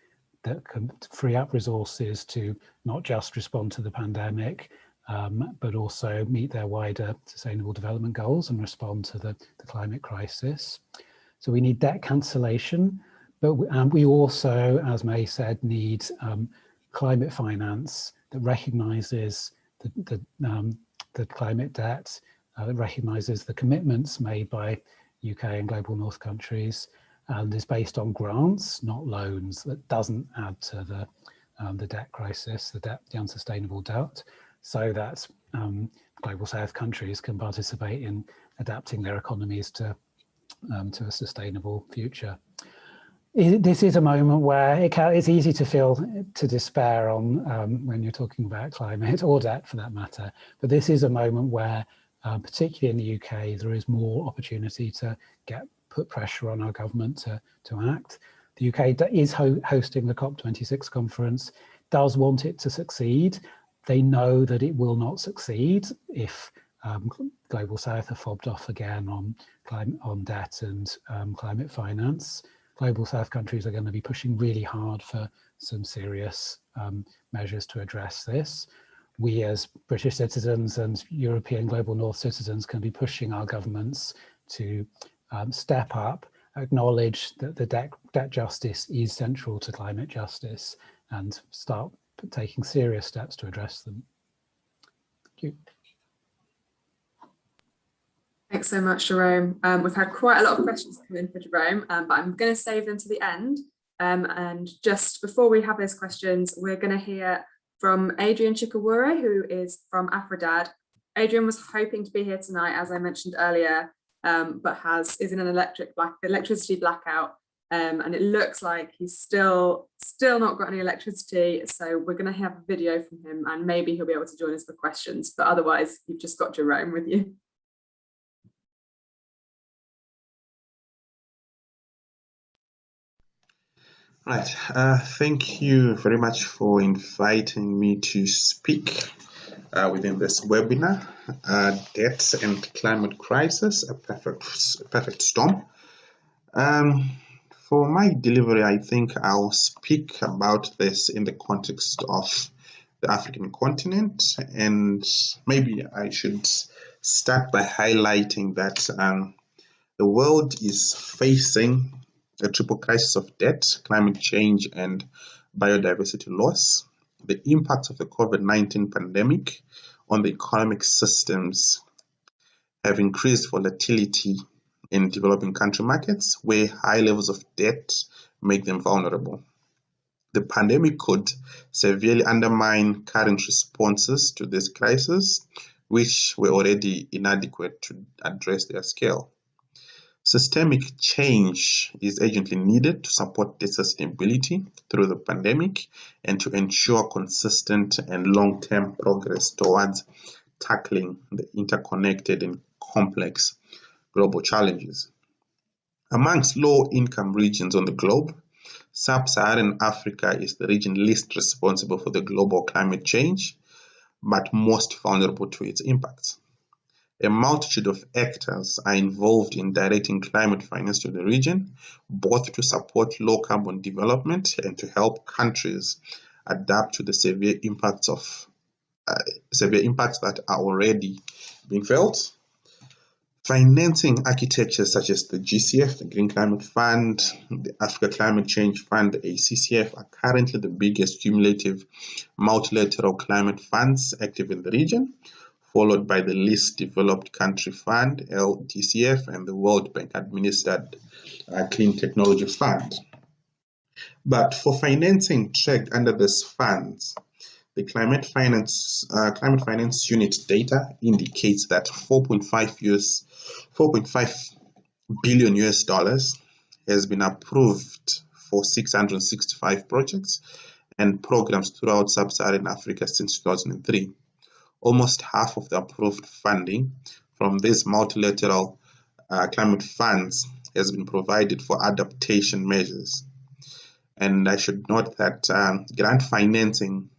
that can free up resources to not just respond to the pandemic, um, but also meet their wider sustainable development goals and respond to the, the climate crisis. So we need debt cancellation, but we, and we also, as Mae said, need um, climate finance that recognises the, the, um, the, climate debt uh, recognises the commitments made by UK and global north countries and is based on grants, not loans. That doesn't add to the um, the debt crisis, the debt, the unsustainable debt, so that um, global south countries can participate in adapting their economies to um, to a sustainable future. This is a moment where it can, it's easy to feel to despair on um, when you're talking about climate or debt for that matter. But this is a moment where, uh, particularly in the UK, there is more opportunity to get put pressure on our government to, to act. The UK is ho hosting the COP26 conference, does want it to succeed. They know that it will not succeed if um, Global South are fobbed off again on climate, on debt and um, climate finance. Global South countries are going to be pushing really hard for some serious um, measures to address this. We as British citizens and European Global North citizens can be pushing our governments to um, step up, acknowledge that the debt, debt justice is central to climate justice and start taking serious steps to address them. Thank you. Thanks so much, Jerome. Um, we've had quite a lot of questions come in for Jerome, um, but I'm going to save them to the end. Um, and just before we have those questions, we're going to hear from Adrian Chikawure, who is from Afrodad. Adrian was hoping to be here tonight, as I mentioned earlier, um, but has is in an electric black electricity blackout. Um, and it looks like he's still still not got any electricity. So we're going to have a video from him and maybe he'll be able to join us for questions. But otherwise, you've just got Jerome with you. Right. Uh, thank you very much for inviting me to speak uh, within this webinar, uh, Debt and Climate Crisis, a perfect, perfect storm. Um, for my delivery, I think I'll speak about this in the context of the African continent, and maybe I should start by highlighting that um, the world is facing a triple crisis of debt, climate change, and biodiversity loss, the impact of the COVID-19 pandemic on the economic systems have increased volatility in developing country markets where high levels of debt make them vulnerable. The pandemic could severely undermine current responses to this crisis, which were already inadequate to address their scale. Systemic change is urgently needed to support the sustainability through the pandemic and to ensure consistent and long-term progress towards tackling the interconnected and complex global challenges. Amongst low-income regions on the globe, Sub-Saharan Africa is the region least responsible for the global climate change, but most vulnerable to its impacts. A multitude of actors are involved in directing climate finance to the region, both to support low carbon development and to help countries adapt to the severe impacts of uh, severe impacts that are already being felt. Financing architectures such as the GCF, the Green Climate Fund, the Africa Climate Change Fund, the ACCF are currently the biggest cumulative multilateral climate funds active in the region, followed by the Least Developed Country Fund, LDCF, and the World Bank administered uh, Clean Technology Fund. But for financing tracked under these funds, the climate finance uh, climate finance unit data indicates that 4.5 US 4.5 billion US dollars has been approved for 665 projects and programs throughout sub-Saharan Africa since 2003 almost half of the approved funding from these multilateral uh, climate funds has been provided for adaptation measures. And I should note that um, grant financing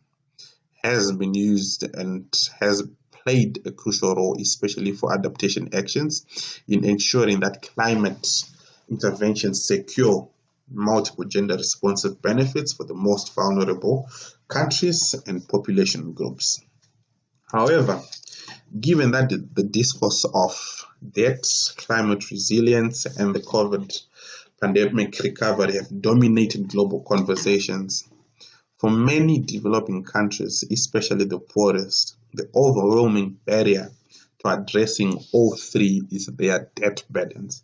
has been used and has played a crucial role, especially for adaptation actions in ensuring that climate interventions secure multiple gender responsive benefits for the most vulnerable countries and population groups. However, given that the, discourse of debt, climate resilience, and the COVID pandemic recovery have dominated global conversations, for many developing countries, especially the poorest, the overwhelming barrier to addressing all three is their debt burdens.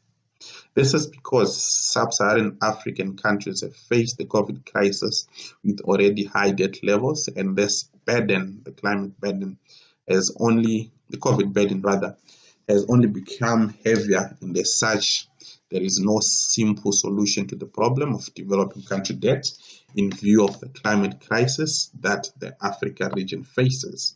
This is because sub-Saharan African countries have faced the COVID crisis with already high debt levels and this burden, the climate burden, has only, the COVID burden rather, has only become heavier and as such there is no simple solution to the problem of developing country debt in view of the climate crisis that the Africa region faces.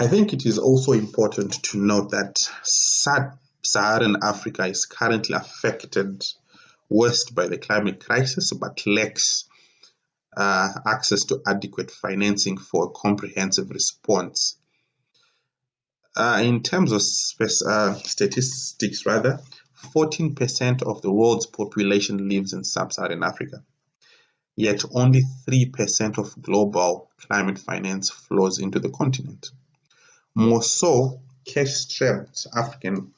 I think it is also important to note that Sub-Saharan Africa is currently affected worst by the climate crisis but lacks uh, access to adequate financing for a comprehensive response uh, in terms of uh, statistics, rather, 14% of the world's population lives in sub-Saharan Africa. Yet only 3% of global climate finance flows into the continent. More so, cash-strapped African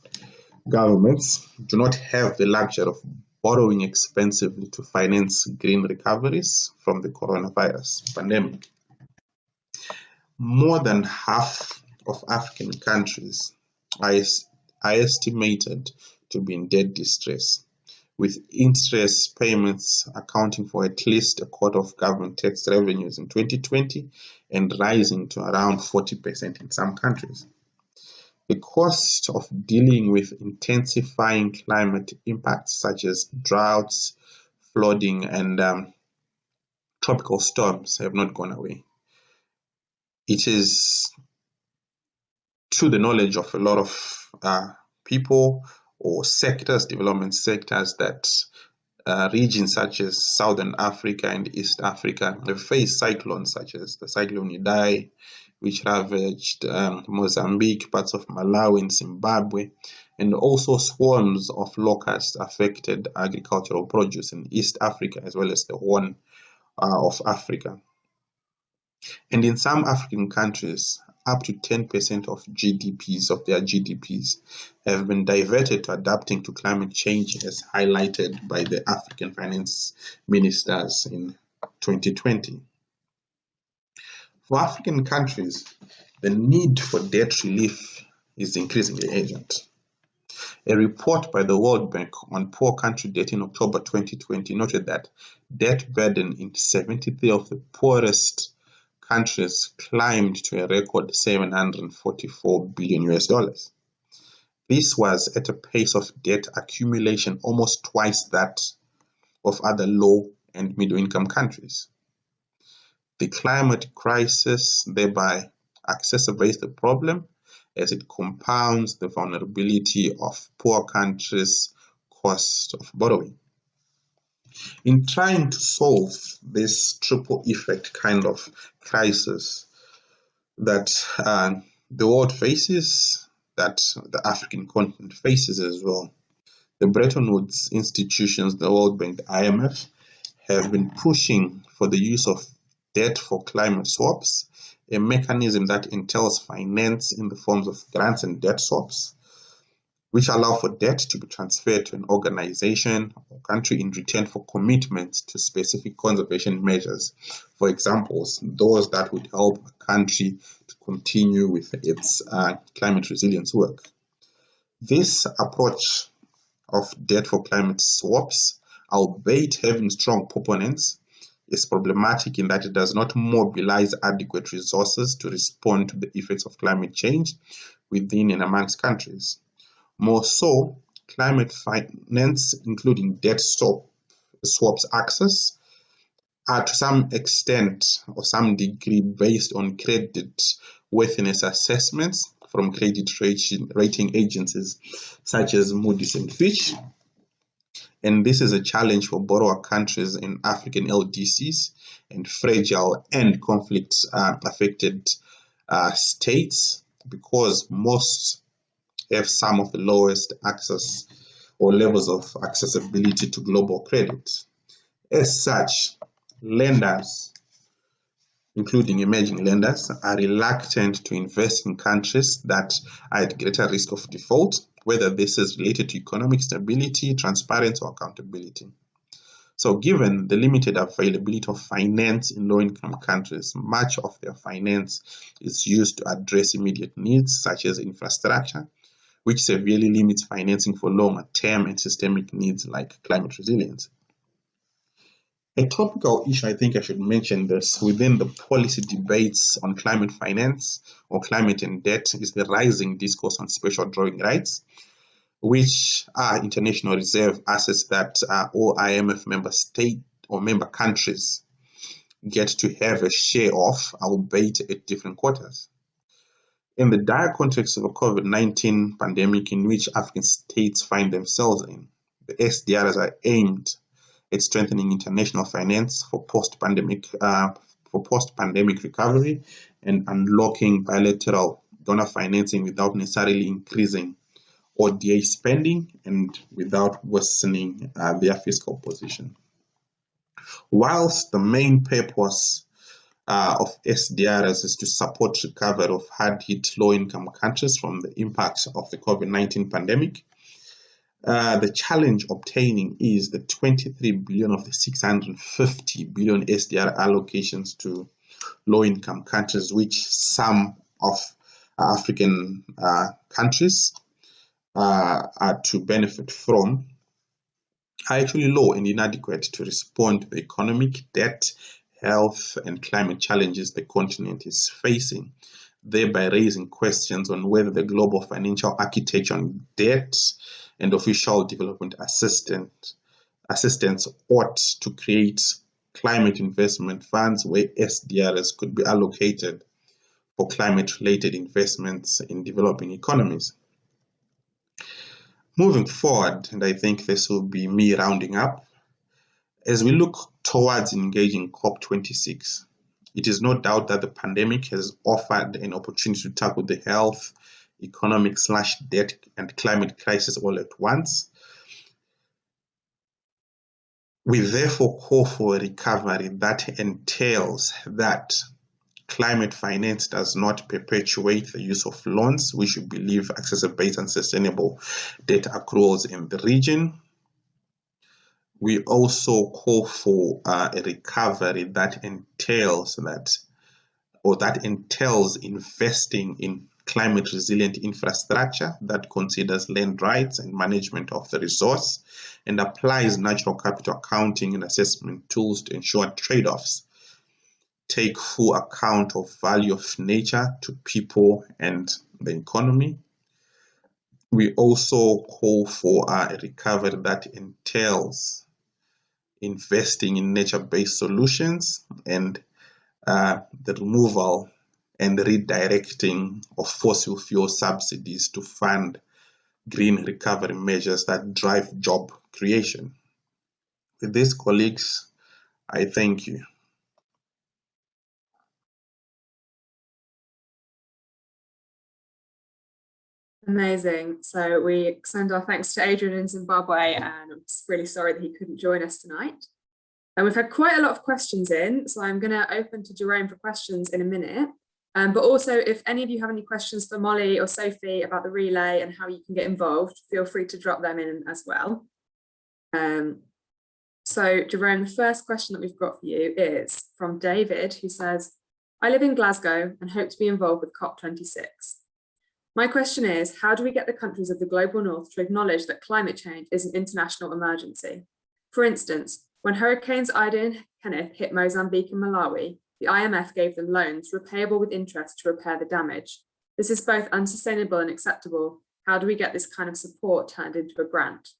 governments do not have the luxury of borrowing expensively to finance green recoveries from the coronavirus pandemic. More than half of African countries are, estimated to be in debt distress, with interest payments accounting for at least a quarter of government tax revenues in 2020 and rising to around 40% in some countries. The cost of dealing with intensifying climate impacts such as droughts, flooding, and um, tropical storms have not gone away. It is to the knowledge of a lot of uh, people or sectors, development sectors that uh, regions such as Southern Africa and East Africa have faced cyclones such as the cyclone Idai, which ravaged um, Mozambique, parts of Malawi and Zimbabwe, and also swarms of locusts affected agricultural produce in East Africa as well as the Horn uh, of Africa. And in some African countries, up to 10% of GDPs, of their GDPs, have been diverted to adapting to climate change as highlighted by the African finance ministers in 2020. For African countries, the need for debt relief is increasingly urgent. A report by the World Bank on poor country debt in October 2020 noted that debt burden in 73 of the poorest countries climbed to a record 744 billion US dollars. This was at a pace of debt accumulation almost twice that of other low and middle income countries. The climate crisis thereby exacerbates the problem as it compounds the vulnerability of poor countries' cost of borrowing. In trying to solve this triple effect kind of crisis that uh, the world faces, that the African continent faces as well, the Bretton Woods institutions, the World Bank, the IMF, have been pushing for the use of debt for climate swaps, a mechanism that entails finance in the forms of grants and debt swaps, which allow for debt to be transferred to an organization or country in return for commitments to specific conservation measures. For example, those that would help a country to continue with its uh, climate resilience work. This approach of debt for climate swaps, albeit having strong proponents, is problematic in that it does not mobilize adequate resources to respond to the effects of climate change within and amongst countries. More so, climate finance, including debt swap, swaps access, are to some extent or some degree based on credit worthiness assessments from credit rating agencies such as Moody's and Fitch. And this is a challenge for borrower countries in African LDCs and fragile and conflict uh, affected uh, states because most have some of the lowest access or levels of accessibility to global credit. As such, lenders, including emerging lenders, are reluctant to invest in countries that are at greater risk of default, whether this is related to economic stability, transparency, or accountability. So given the limited availability of finance in low-income countries, much of their finance is used to address immediate needs such as infrastructure, which severely limits financing for longer term and systemic needs like climate resilience. A topical issue I think I should mention this within the policy debates on climate finance or climate and debt is the rising discourse on special drawing rights, which are international reserve assets that uh, all IMF member state or member countries get to have a share of, albeit at different quarters. In the dire context of a COVID-19 pandemic in which African states find themselves in, the SDRs are aimed it's strengthening international finance for post-pandemic uh, for post-pandemic recovery and unlocking bilateral donor financing without necessarily increasing ODA spending and without worsening uh, their fiscal position. Whilst the main purpose uh, of SDRs is to support recovery of hard-hit low-income countries from the impacts of the COVID-19 pandemic, uh, the challenge obtaining is the 23 billion of the 650 billion SDR allocations to low-income countries, which some of African uh, countries uh, are to benefit from, are actually low and inadequate to respond to the economic, debt, health, and climate challenges the continent is facing, thereby raising questions on whether the global financial architecture on debt and official development assistance assistance ought to create climate investment funds where SDRs could be allocated for climate related investments in developing economies. Moving forward, and I think this will be me rounding up, as we look towards engaging COP26, it is no doubt that the pandemic has offered an opportunity to tackle the health, economic slash debt and climate crisis all at once. We therefore call for a recovery that entails that climate finance does not perpetuate the use of loans, which we believe exacerbate unsustainable debt accruals in the region. We also call for uh, a recovery that entails that or that entails investing in climate resilient infrastructure that considers land rights and management of the resource and applies natural capital accounting and assessment tools to ensure trade-offs take full account of value of nature to people and the economy. We also call for a recovery that entails investing in nature-based solutions and uh, the removal and redirecting of fossil fuel subsidies to fund green recovery measures that drive job creation. With this, colleagues, I thank you. Amazing. So we send our thanks to Adrian in Zimbabwe and I'm really sorry that he couldn't join us tonight. And we've had quite a lot of questions in, so I'm going to open to Jerome for questions in a minute. Um, but also, if any of you have any questions for Molly or Sophie about the relay and how you can get involved, feel free to drop them in as well. Um, so Jerome, the first question that we've got for you is from David, who says, I live in Glasgow and hope to be involved with COP26. My question is, how do we get the countries of the global north to acknowledge that climate change is an international emergency? For instance, when hurricanes Idai and Kenneth hit Mozambique and Malawi, the IMF gave them loans repayable with interest to repair the damage. This is both unsustainable and acceptable. How do we get this kind of support turned into a grant?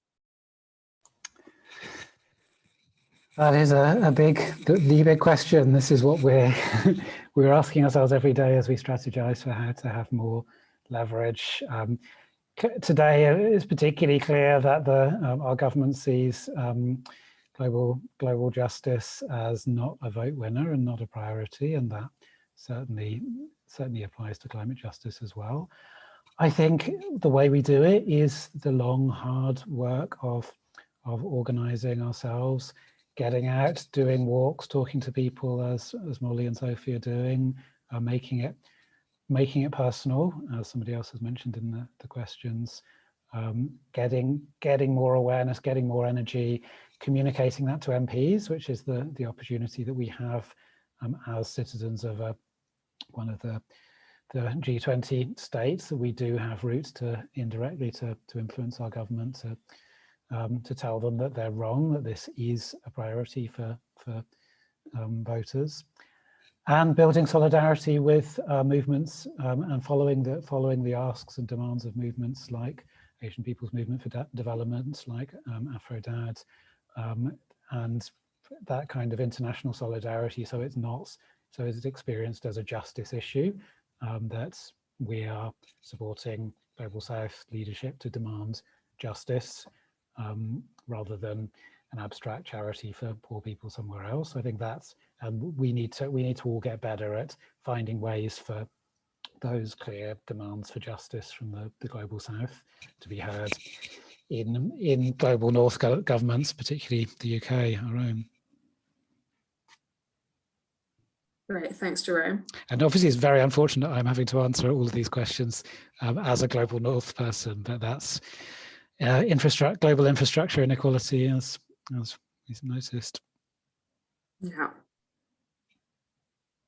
That is a, a big, the, big question. This is what we're we're asking ourselves every day as we strategize for how to have more leverage. Um, today, it's particularly clear that the um, our government sees um, global global justice as not a vote winner and not a priority, and that certainly certainly applies to climate justice as well. I think the way we do it is the long, hard work of of organizing ourselves, getting out, doing walks, talking to people as as Molly and Sophie are doing, uh, making it making it personal, as somebody else has mentioned in the, the questions, um, getting getting more awareness, getting more energy, communicating that to MPs, which is the, the opportunity that we have um, as citizens of one of the, the G20 states that we do have routes to indirectly to, to influence our government to, um, to tell them that they're wrong, that this is a priority for, for um, voters. And building solidarity with uh, movements um, and following the following the asks and demands of movements like Asian People's Movement for De Development, like um, AfroDad, um, and that kind of international solidarity. So it's not so it's experienced as a justice issue um, that we are supporting Global South leadership to demand justice um, rather than an abstract charity for poor people somewhere else. I think that's and we need to we need to all get better at finding ways for those clear demands for justice from the, the global south to be heard in in global north go governments, particularly the UK, our own. Great, thanks, Jerome. And obviously, it's very unfortunate I'm having to answer all of these questions um, as a global north person, but that's uh, infrastructure, global infrastructure inequality, as as is noticed. Yeah.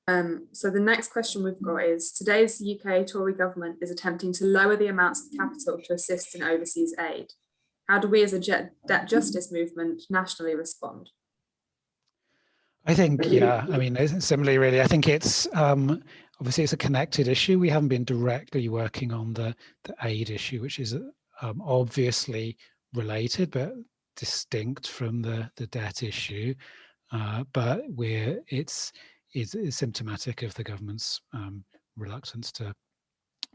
Um, so the next question we've got is, today's UK Tory government is attempting to lower the amounts of capital to assist in overseas aid. How do we as a debt justice movement nationally respond? I think, yeah, I mean, similarly, really, I think it's um, obviously it's a connected issue. We haven't been directly working on the, the aid issue, which is um, obviously related, but distinct from the, the debt issue. Uh, but we're, it's, is, is symptomatic of the government's um, reluctance to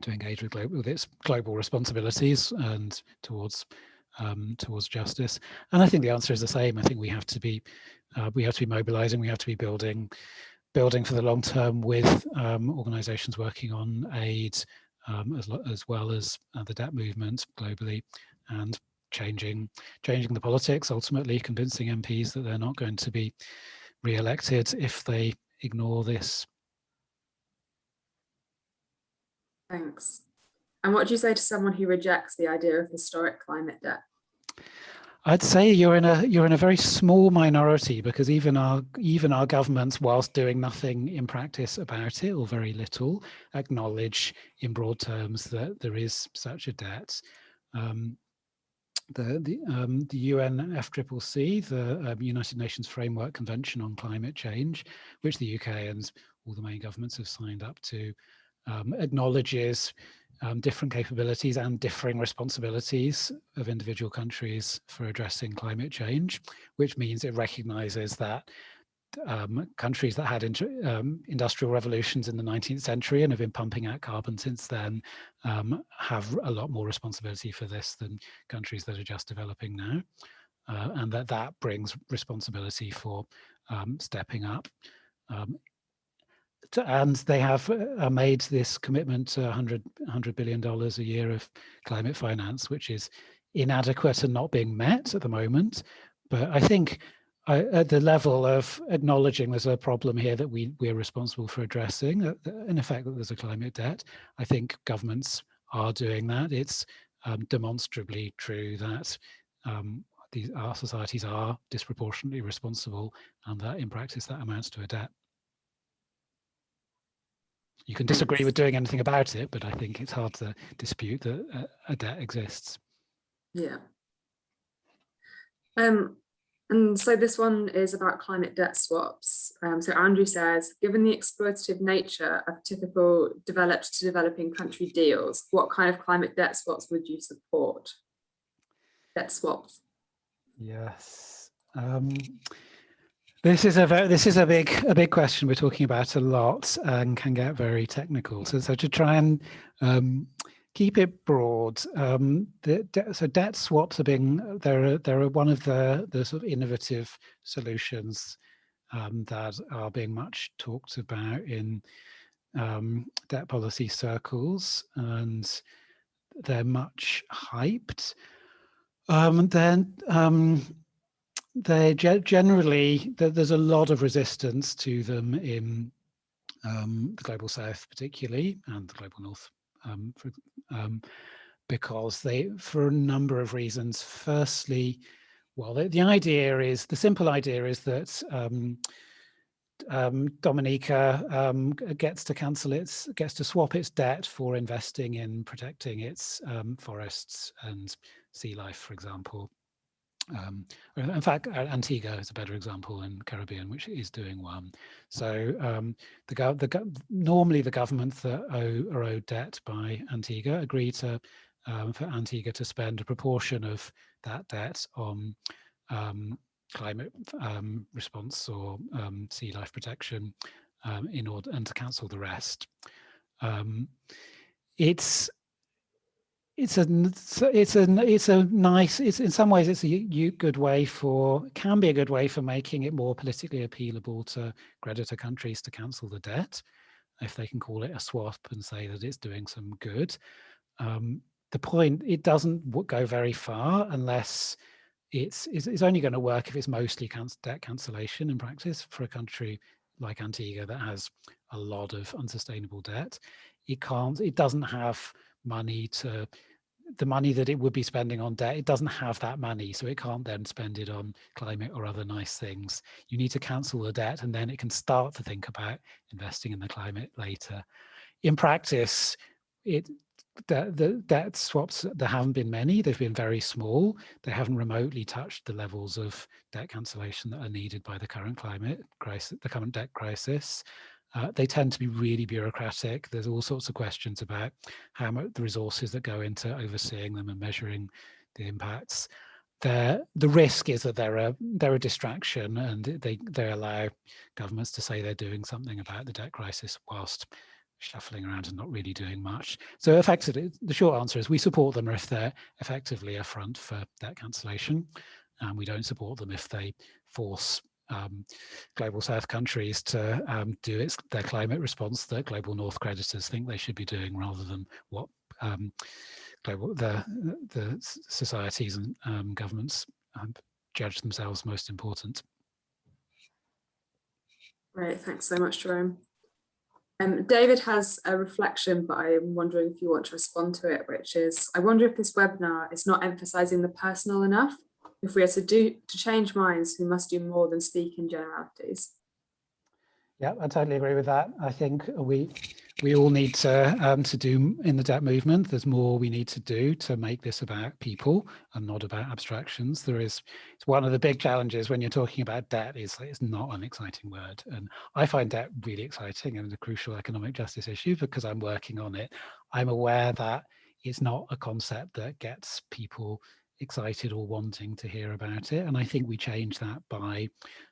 to engage with, global, with its global responsibilities and towards um, towards justice. And I think the answer is the same. I think we have to be uh, we have to be mobilizing. We have to be building building for the long term with um, organizations working on aid um, as, as well as uh, the debt movement globally and changing changing the politics ultimately convincing MPs that they're not going to be re-elected if they ignore this. Thanks. And what do you say to someone who rejects the idea of historic climate debt? I'd say you're in a you're in a very small minority because even our even our governments, whilst doing nothing in practice about it or very little, acknowledge in broad terms that there is such a debt. Um, the the, um, the UNFCCC, the um, United Nations Framework Convention on Climate Change, which the UK and all the main governments have signed up to, um, acknowledges um, different capabilities and differing responsibilities of individual countries for addressing climate change, which means it recognises that um, countries that had um, industrial revolutions in the 19th century and have been pumping out carbon since then um, have a lot more responsibility for this than countries that are just developing now. Uh, and that that brings responsibility for um, stepping up. To, and they have uh, made this commitment to 100, $100 billion a year of climate finance, which is inadequate and not being met at the moment. But I think I, at the level of acknowledging there's a problem here that we we're responsible for addressing, in effect that there's a climate debt, I think governments are doing that. It's um, demonstrably true that um, these, our societies are disproportionately responsible and that in practice that amounts to a debt. You can disagree with doing anything about it, but I think it's hard to dispute that a, a debt exists. Yeah. Um, and so this one is about climate debt swaps. Um, so Andrew says, given the exploitative nature of typical developed to developing country deals, what kind of climate debt swaps would you support? Debt swaps. Yes. Um, this is a very, this is a big a big question we're talking about a lot and can get very technical. So so to try and um, keep it broad. Um, the de so debt swaps are being they're they're one of the the sort of innovative solutions um, that are being much talked about in um, debt policy circles, and they're much hyped. Um, then um, they generally there's a lot of resistance to them in um, the global south particularly and the global north um, for, um, because they, for a number of reasons. Firstly, well, the, the idea is, the simple idea is that um, um, Dominica um, gets to cancel its, gets to swap its debt for investing in protecting its forests and sea life, for example. Um, in fact, Antigua is a better example in Caribbean, which is doing one. So um, the, the normally the governments that owe, are owed debt by Antigua agree to um, for Antigua to spend a proportion of that debt on um, climate um, response or um, sea life protection in order and to cancel the rest. it's it's a it's a it's a nice it's in some ways it's a good way for can be a good way for making it more politically appealable to creditor countries to cancel the debt if they can call it a swap and say that it's doing some good. Um, the point it doesn't go very far unless it's it's, it's only going to work if it's mostly debt cancellation in practice for a country like Antigua that has a lot of unsustainable debt. It can't it doesn't have money to the money that it would be spending on debt, it doesn't have that money, so it can't then spend it on climate or other nice things. You need to cancel the debt and then it can start to think about investing in the climate later. In practice, it the, the debt swaps, there haven't been many, they've been very small. They haven't remotely touched the levels of debt cancellation that are needed by the current climate crisis, the current debt crisis. Uh, they tend to be really bureaucratic. There's all sorts of questions about how much the resources that go into overseeing them and measuring the impacts. They're, the risk is that they're a they're a distraction and they they allow governments to say they're doing something about the debt crisis whilst shuffling around and not really doing much. So effectively, the short answer is we support them if they're effectively a front for debt cancellation. And we don't support them if they force um, global south countries to um, do its their climate response that global north creditors think they should be doing rather than what um, global the the societies and um, governments um, judge themselves most important. Great, thanks so much, Jerome. Um, David has a reflection, but I'm wondering if you want to respond to it, which is, I wonder if this webinar is not emphasizing the personal enough if we are to do to change minds, we must do more than speak in generalities. Yeah, I totally agree with that. I think we we all need to um, to do in the debt movement. There's more we need to do to make this about people and not about abstractions. There is it's one of the big challenges when you're talking about debt is it's not an exciting word, and I find debt really exciting and a crucial economic justice issue because I'm working on it. I'm aware that it's not a concept that gets people excited or wanting to hear about it. And I think we change that by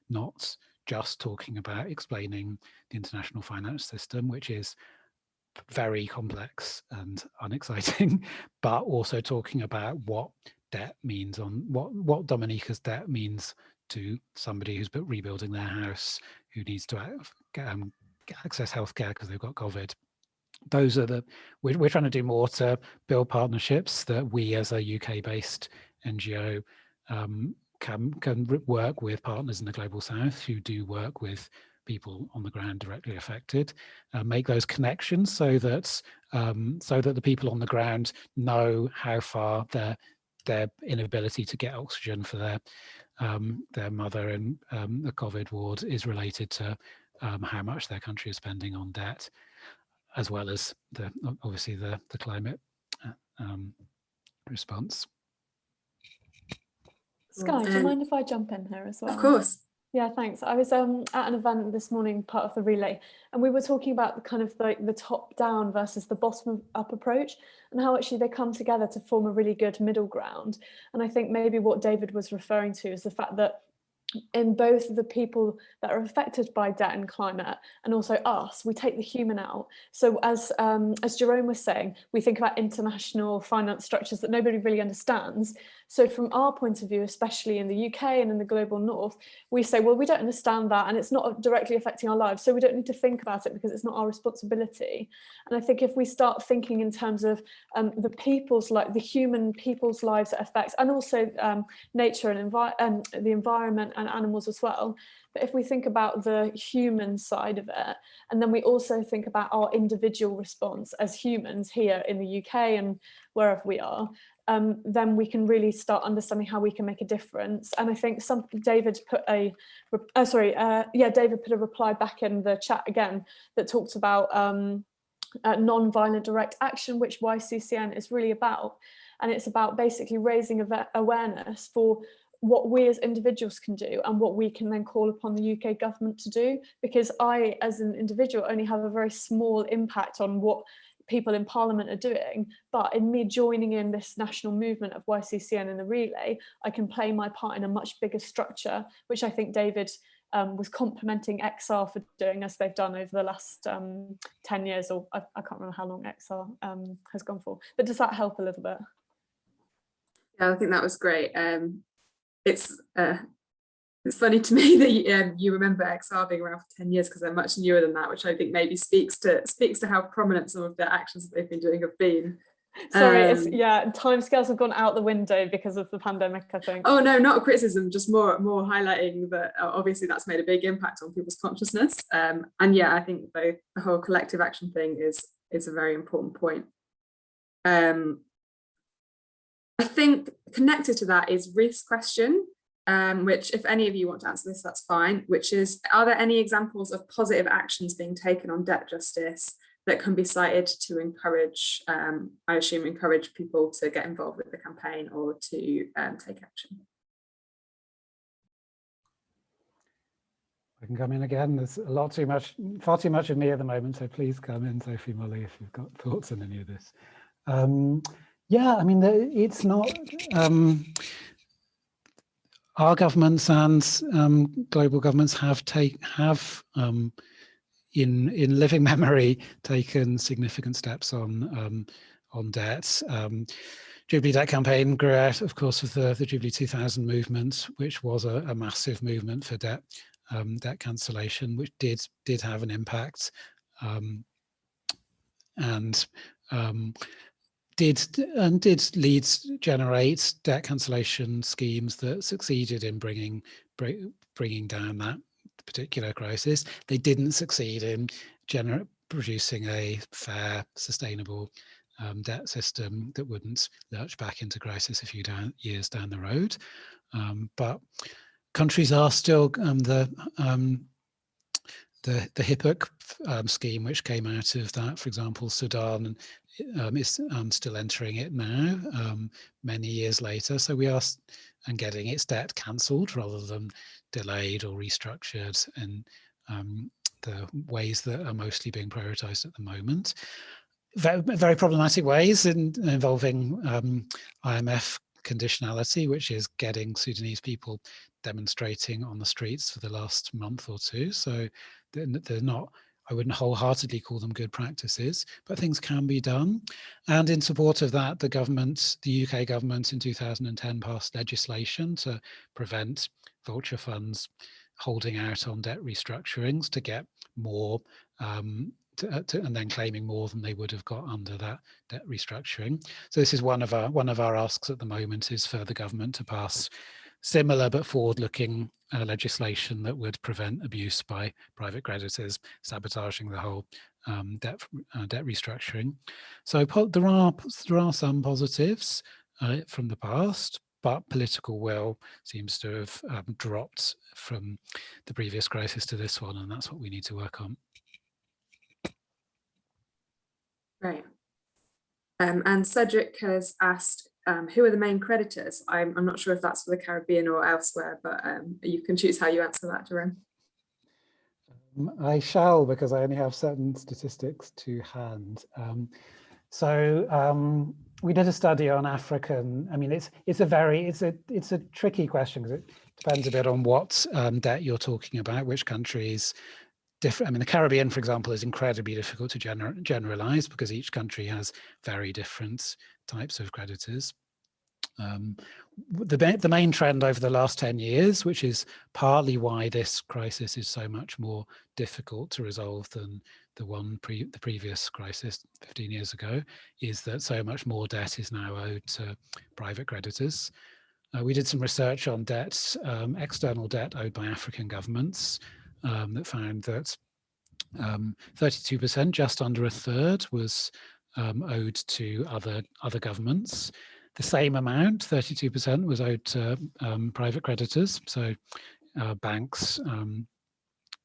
not just talking about explaining the international finance system, which is very complex and unexciting, but also talking about what debt means on what, what Dominica's debt means to somebody who's rebuilding their house, who needs to um, access healthcare because they've got COVID those are the we're, we're trying to do more to build partnerships that we as a UK based NGO um, can can work with partners in the global south who do work with people on the ground directly affected uh, make those connections so that um, so that the people on the ground know how far their their inability to get oxygen for their um, their mother in um, the COVID ward is related to um, how much their country is spending on debt as well as the obviously the the climate uh, um, response. Sky, do you mind if I jump in here as well? Of course. Yeah, thanks. I was um, at an event this morning, part of the relay, and we were talking about the kind of the, the top down versus the bottom up approach and how actually they come together to form a really good middle ground. And I think maybe what David was referring to is the fact that in both the people that are affected by debt and climate and also us we take the human out. So as um, as Jerome was saying we think about international finance structures that nobody really understands so from our point of view especially in the UK and in the global north we say well we don't understand that and it's not directly affecting our lives so we don't need to think about it because it's not our responsibility and I think if we start thinking in terms of um, the people's like the human people's lives that affects and also um, nature and, and the environment and animals as well. But if we think about the human side of it, and then we also think about our individual response as humans here in the UK and wherever we are, um, then we can really start understanding how we can make a difference. And I think some David put a, uh, sorry, uh, yeah, David put a reply back in the chat again that talks about um, uh, non-violent direct action, which YCCN is really about. And it's about basically raising awareness for what we as individuals can do and what we can then call upon the UK government to do because I as an individual only have a very small impact on what people in parliament are doing but in me joining in this national movement of YCCN and the relay I can play my part in a much bigger structure which I think David um, was complimenting XR for doing as they've done over the last um, 10 years or I, I, can't remember how long XR um, has gone for but does that help a little bit? Yeah, I think that was great. Um, it's uh, it's funny to me that you, um, you remember XR being around for 10 years because they're much newer than that, which I think maybe speaks to speaks to how prominent some of the actions that they've been doing have been. Sorry, um, it's, yeah, timescales have gone out the window because of the pandemic, I think. Oh no, not a criticism, just more more highlighting that uh, obviously that's made a big impact on people's consciousness. Um, and yeah, I think the, the whole collective action thing is is a very important point. Um, I think connected to that is Ruth's question, um, which if any of you want to answer this, that's fine, which is, are there any examples of positive actions being taken on debt justice that can be cited to encourage, um, I assume, encourage people to get involved with the campaign or to um, take action? I can come in again. There's a lot too much, far too much of me at the moment, so please come in, Sophie Molly, if you've got thoughts on any of this. Um, yeah, I mean, it's not, um, our governments and um, global governments have take have um, in in living memory taken significant steps on um, on debt. Um, Jubilee Debt Campaign grew out, of course, of the, the Jubilee 2000 movement, which was a, a massive movement for debt um, debt cancellation, which did did have an impact. Um, and did and did leads generate debt cancellation schemes that succeeded in bringing bringing down that particular crisis. They didn't succeed in producing a fair, sustainable um, debt system that wouldn't lurch back into crisis a few down, years down the road. Um, but countries are still um, the um, the the HIPC um, scheme, which came out of that, for example, Sudan um, is um, still entering it now, um, many years later. So we are and getting its debt cancelled rather than delayed or restructured in um, the ways that are mostly being prioritised at the moment. Very, very problematic ways in, involving um, IMF conditionality, which is getting Sudanese people demonstrating on the streets for the last month or two. So they're, they're not I wouldn't wholeheartedly call them good practices, but things can be done. And in support of that, the government, the UK government in 2010 passed legislation to prevent vulture funds holding out on debt restructurings to get more um, to, uh, to, and then claiming more than they would have got under that debt restructuring. So this is one of our one of our asks at the moment is for the government to pass similar but forward-looking uh, legislation that would prevent abuse by private creditors sabotaging the whole um, debt uh, debt restructuring. So there are there are some positives uh, from the past, but political will seems to have um, dropped from the previous crisis to this one, and that's what we need to work on. Right. Um, and Cedric has asked, um, who are the main creditors? I'm, I'm, not sure if that's for the Caribbean or elsewhere, but um, you can choose how you answer that, Jerome. Um, I shall, because I only have certain statistics to hand. Um, so um, we did a study on African. I mean, it's it's a very it's a it's a tricky question because it depends a bit on what debt you're talking about, which countries. I mean, the Caribbean, for example, is incredibly difficult to gener generalize because each country has very different types of creditors. Um, the, the main trend over the last 10 years, which is partly why this crisis is so much more difficult to resolve than the one pre the previous crisis 15 years ago, is that so much more debt is now owed to private creditors. Uh, we did some research on debt, um, external debt owed by African governments um, that found that 32%, um, just under a third, was um, owed to other other governments. The same amount, 32% was owed to um, private creditors, so uh, banks, um,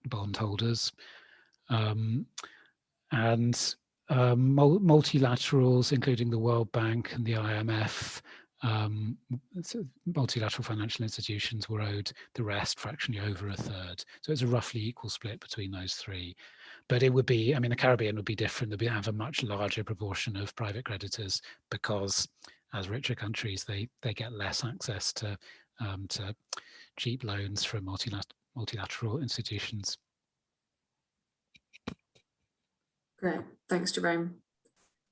bondholders, um, and um, mul multilaterals, including the World Bank and the IMF, um, so multilateral financial institutions were owed the rest, fractionally over a third. So it's a roughly equal split between those three. But it would be, I mean, the Caribbean would be different. They'd have a much larger proportion of private creditors because as richer countries, they, they get less access to, um, to cheap loans from multilateral, multilateral institutions. Great, thanks, Jerome.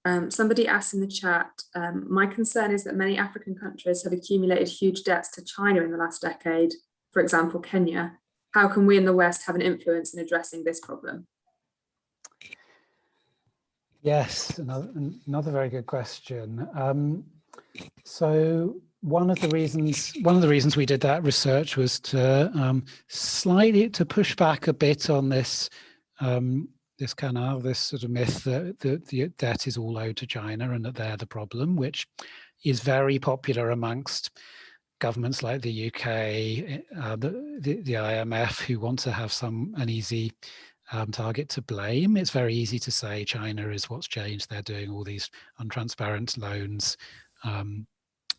Um, somebody asked in the chat, um, my concern is that many African countries have accumulated huge debts to China in the last decade, for example, Kenya. How can we in the West have an influence in addressing this problem? Yes, another, another very good question. Um, so one of the reasons one of the reasons we did that research was to um, slightly to push back a bit on this um, this kind of this sort of myth that the, the debt is all owed to China and that they're the problem, which is very popular amongst governments like the UK, uh, the, the, the IMF, who want to have some an easy um, target to blame. It's very easy to say China is what's changed. They're doing all these untransparent loans um,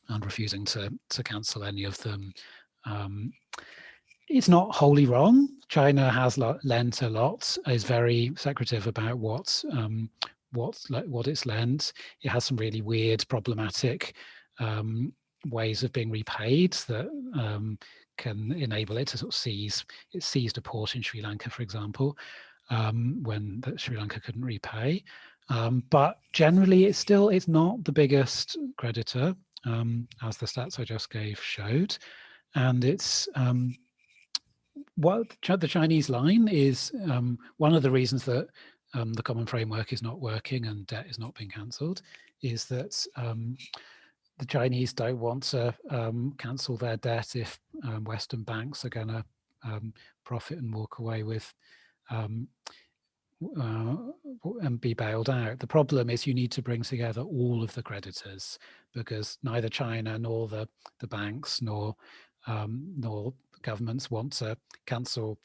and refusing to to cancel any of them. Um, it's not wholly wrong. China has lent a lot, is very secretive about what um, what what it's lent. It has some really weird, problematic um, ways of being repaid that um, can enable it to sort of seize. It seized a port in Sri Lanka, for example, um, when Sri Lanka couldn't repay. Um, but generally, it's still it's not the biggest creditor, um, as the stats I just gave showed, and it's what the Chinese line is um, one of the reasons that um, the common framework is not working and debt is not being cancelled is that um, the Chinese don't want to um, cancel their debt if um, Western banks are going to um, profit and walk away with uh, and be bailed out. The problem is you need to bring together all of the creditors because neither China nor the, the banks nor nor governments want to cancel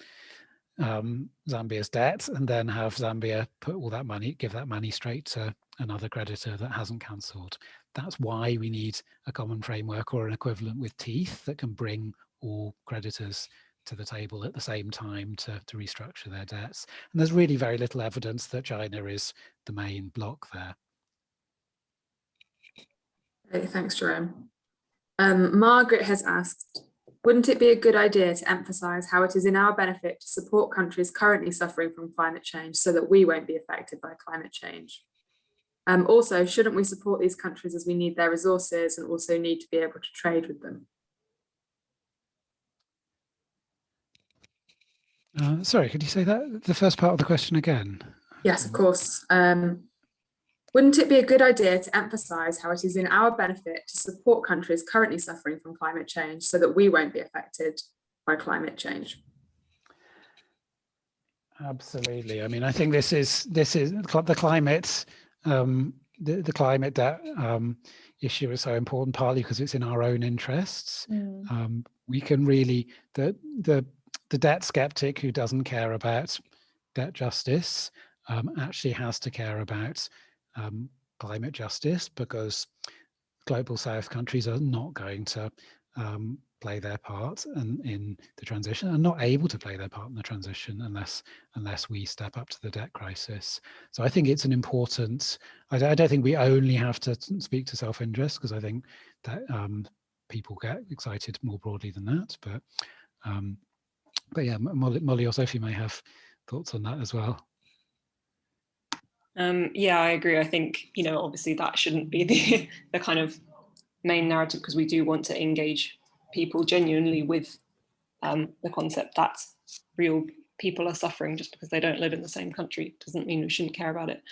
um, Zambia's debt and then have Zambia put all that money, give that money straight to another creditor that hasn't cancelled. That's why we need a common framework or an equivalent with teeth that can bring all creditors to the table at the same time to, to restructure their debts. And there's really very little evidence that China is the main block there. Thanks, Jerome. Um, Margaret has asked, wouldn't it be a good idea to emphasise how it is in our benefit to support countries currently suffering from climate change so that we won't be affected by climate change? Um, also, shouldn't we support these countries as we need their resources and also need to be able to trade with them? Uh, sorry, could you say that the first part of the question again? Yes, of course. Um, wouldn't it be a good idea to emphasise how it is in our benefit to support countries currently suffering from climate change so that we won't be affected by climate change? Absolutely. I mean, I think this is this is the climate um, the, the climate debt um, issue is so important partly because it's in our own interests. Mm. Um, we can really the the the debt skeptic who doesn't care about debt justice um, actually has to care about um, climate justice because global south countries are not going to um, play their part in, in the transition and not able to play their part in the transition unless unless we step up to the debt crisis. So I think it's an important, I, I don't think we only have to speak to self-interest because I think that um, people get excited more broadly than that. But um, but yeah, Molly, Molly or Sophie may have thoughts on that as well. Um, yeah, I agree. I think, you know, obviously that shouldn't be the, the kind of main narrative because we do want to engage people genuinely with um, the concept that real people are suffering just because they don't live in the same country doesn't mean we shouldn't care about it.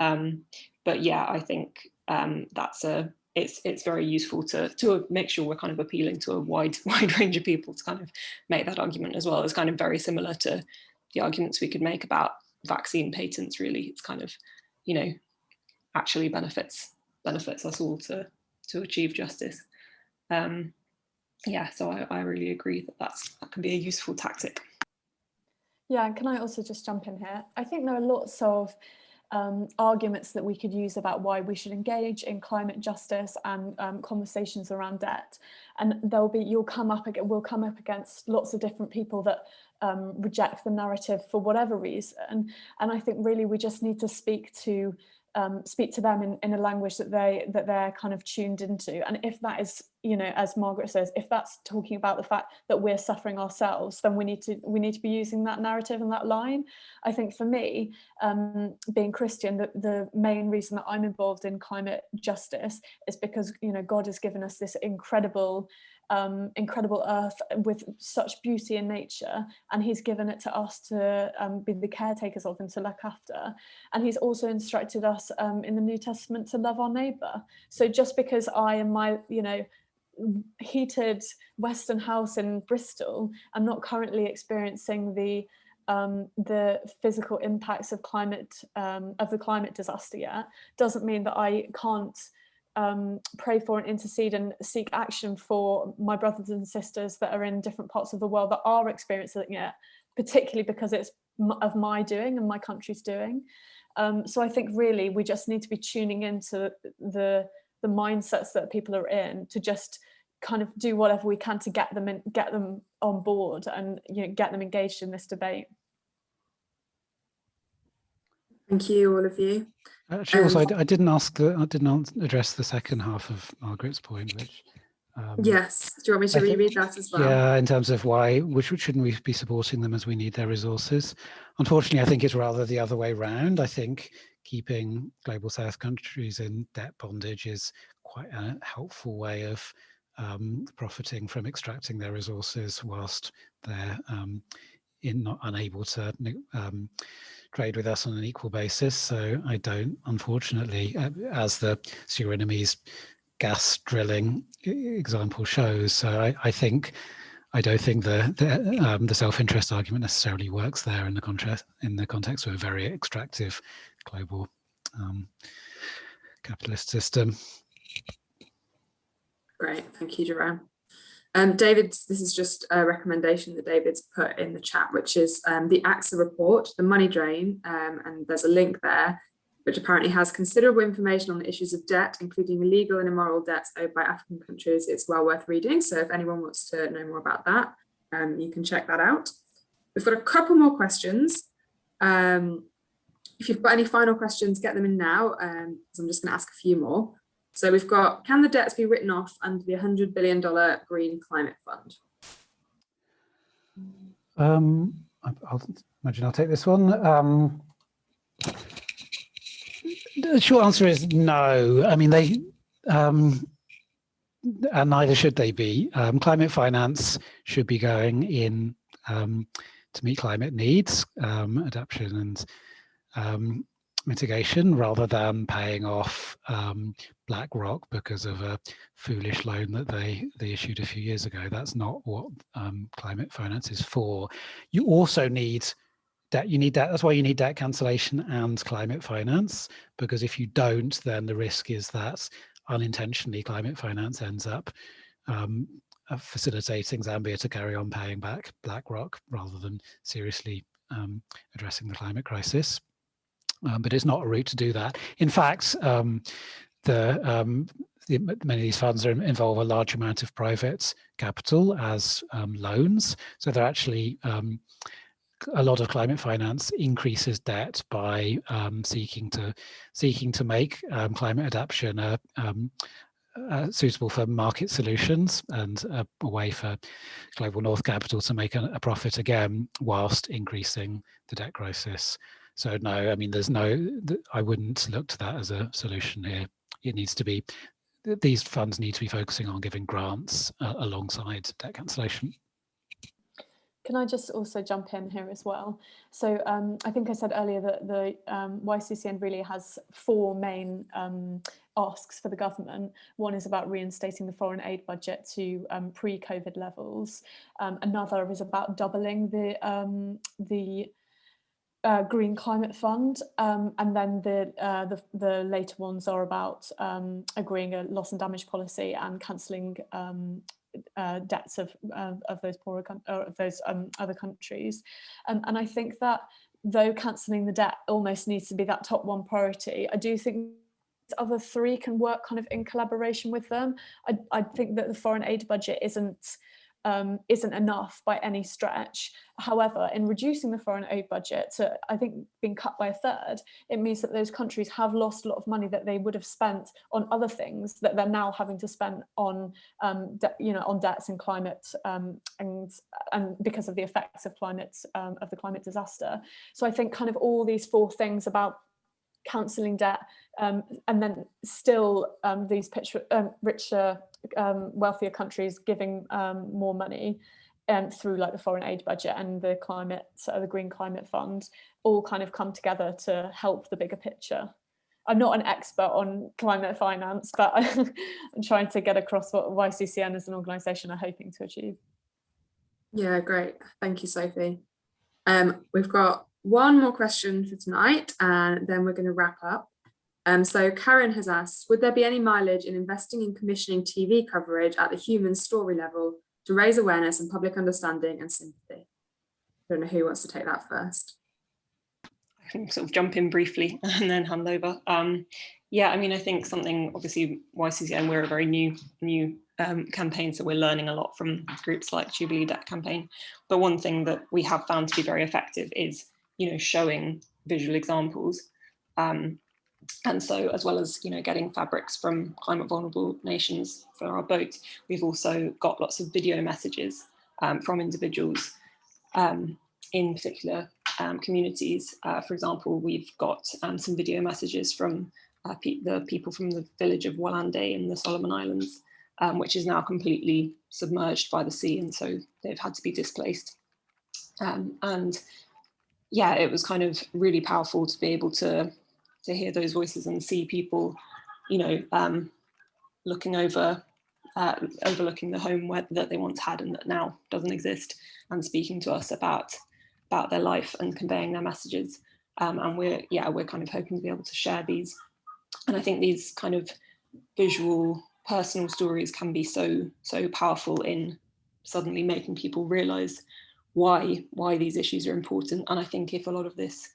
Um, but yeah, I think um, that's a it's it's very useful to to make sure we're kind of appealing to a wide wide range of people to kind of make that argument as well. It's kind of very similar to the arguments we could make about vaccine patents. Really, it's kind of you know, actually benefits benefits us all to to achieve justice. Um, yeah, so I, I really agree that that's, that can be a useful tactic. Yeah, and can I also just jump in here? I think there are lots of um, arguments that we could use about why we should engage in climate justice and um, conversations around debt. And there'll be, you'll come up, we'll come up against lots of different people that um, reject the narrative for whatever reason. And I think really we just need to speak to um, speak to them in, in a language that they that they're kind of tuned into. And if that is, you know, as Margaret says, if that's talking about the fact that we're suffering ourselves, then we need to we need to be using that narrative and that line. I think for me, um, being Christian, the, the main reason that I'm involved in climate justice is because, you know, God has given us this incredible um, incredible earth with such beauty in nature and he's given it to us to um, be the caretakers of and to look after and he's also instructed us um, in the New Testament to love our neighbor so just because I am my you know heated western house in Bristol I'm not currently experiencing the um, the physical impacts of climate um, of the climate disaster yet doesn't mean that I can't um, pray for and intercede and seek action for my brothers and sisters that are in different parts of the world that are experiencing it, particularly because it's of my doing and my country's doing. Um, so I think really we just need to be tuning into the the mindsets that people are in to just kind of do whatever we can to get them in, get them on board and you know, get them engaged in this debate. Thank you, all of you. Actually, also, Um, I, I didn't ask the, I didn't address the second half of Margaret's point, which. um, Yes, do you want me to I think- that as well? Yeah, in terms of why, which shouldn't we be supporting them as we need their resources? Unfortunately, I think it's rather the other way round. I think keeping global south countries in debt bondage is quite a helpful way of um, profiting from extracting their resources whilst they're um, in not unable to um, trade with us on an equal basis. So I don't, unfortunately, uh, as the Surinamese gas drilling example shows. So I, I think I don't think the the, um, the self-interest argument necessarily works there in the contrast in the context of a very extractive global um, capitalist system. Great, thank you, Jerome. Um, David, this is just a recommendation that David's put in the chat, which is um, the AXA report, the money drain, um, and there's a link there, which apparently has considerable information on the issues of debt, including illegal and immoral debts owed by African countries. It's well worth reading. So if anyone wants to know more about that, um, you can check that out. We've got a couple more questions. Um, if you've got any final questions, get them in now, um, I'm just going to ask a few more. So we've got, can the debts be written off under the $100 billion Green Climate Fund? Um, I'll imagine I'll take this one. Um, the short answer is no. I mean, they, um, and neither should they be. Um, climate finance should be going in um, to meet climate needs, um, adaptation and um, mitigation, rather than paying off um, BlackRock because of a foolish loan that they they issued a few years ago. That's not what um, climate finance is for. You also need debt. You need that. That's why you need debt cancellation and climate finance, because if you don't, then the risk is that unintentionally climate finance ends up um, uh, facilitating Zambia to carry on paying back BlackRock rather than seriously um, addressing the climate crisis. Um, but it's not a route to do that. In fact, um, the, um, the, many of these funds are, involve a large amount of private capital as um, loans. So they're actually um, a lot of climate finance increases debt by um, seeking to seeking to make climate adaptation uh, suitable for market solutions and a, a, way for global north capital to make a, a, profit again whilst increasing the debt crisis. So no, I mean, there's no, I wouldn't look to that as a solution here. It needs to be, these funds need to be focusing on giving grants uh, alongside debt cancellation. Can I just also jump in here as well? So um, I think I said earlier that the um, YCCN really has four main um, asks for the government. One is about reinstating the foreign aid budget to um, pre-COVID levels. Um, another is about doubling the um, the uh, Green Climate Fund, um, and then the, uh, the the later ones are about um, agreeing a loss and damage policy and cancelling um, uh, debts of, of those poorer or of those um, other countries. And I think that though cancelling the debt almost needs to be that top one priority, I do think the other three can work kind of in collaboration with them. I, I think that the foreign aid budget isn't um, isn't enough by any stretch. However, in reducing the foreign aid budget to, I think, being cut by a third, it means that those countries have lost a lot of money that they would have spent on other things that they're now having to spend on, um, you know, on debts and climate, um, and and because of the effects of climate um, of the climate disaster. So I think kind of all these four things about cancelling debt um, and then still um, these pitch, um, richer um, wealthier countries giving um, more money through like the foreign aid budget and the climate, so the Green Climate Fund, all kind of come together to help the bigger picture. I'm not an expert on climate finance, but I'm trying to get across what YCCN as an organisation are hoping to achieve. Yeah, great. Thank you, Sophie. Um, we've got one more question for tonight, and then we're going to wrap up. Um, so Karen has asked, would there be any mileage in investing in commissioning TV coverage at the human story level to raise awareness and public understanding and sympathy? I don't know who wants to take that first. I can sort of jump in briefly and then hand over. Um, yeah, I mean, I think something obviously YCCN, we're a very new new um, campaign, so we're learning a lot from groups like Jubilee Debt Campaign. But one thing that we have found to be very effective is, you know, showing visual examples. Um, and so as well as you know getting fabrics from climate vulnerable nations for our boat, we've also got lots of video messages um, from individuals um, in particular um, communities. Uh, for example, we've got um, some video messages from uh, pe the people from the village of Walande in the Solomon Islands, um, which is now completely submerged by the sea and so they've had to be displaced. Um, and yeah, it was kind of really powerful to be able to to hear those voices and see people, you know, um, looking over, uh, overlooking the home where, that they once had and that now doesn't exist, and speaking to us about about their life and conveying their messages. Um, and we're yeah, we're kind of hoping to be able to share these. And I think these kind of visual, personal stories can be so so powerful in suddenly making people realize why why these issues are important. And I think if a lot of this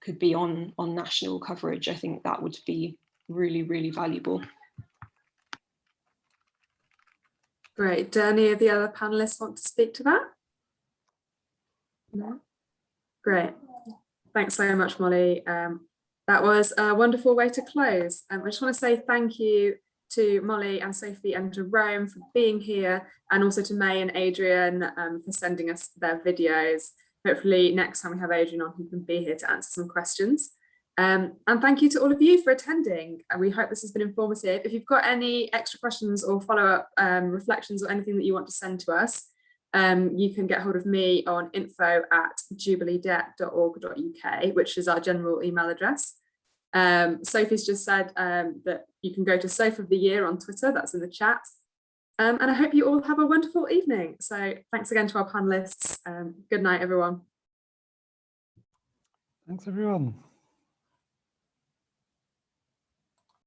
could be on on national coverage, I think that would be really, really valuable. Great. Do any of the other panelists want to speak to that? No? Great. Thanks so much, Molly. Um, that was a wonderful way to close. Um, I just want to say thank you to Molly and Sophie and to Jerome for being here and also to Mae and Adrian um, for sending us their videos. Hopefully next time we have Adrian on, he can be here to answer some questions. Um, and thank you to all of you for attending. And we hope this has been informative. If you've got any extra questions or follow-up um, reflections or anything that you want to send to us, um, you can get hold of me on info at jubileedebt.org.uk, which is our general email address. Um, Sophie's just said um, that you can go to Soph of the Year on Twitter, that's in the chat. Um, and I hope you all have a wonderful evening. So thanks again to our panelists. Um, good night, everyone. Thanks, everyone.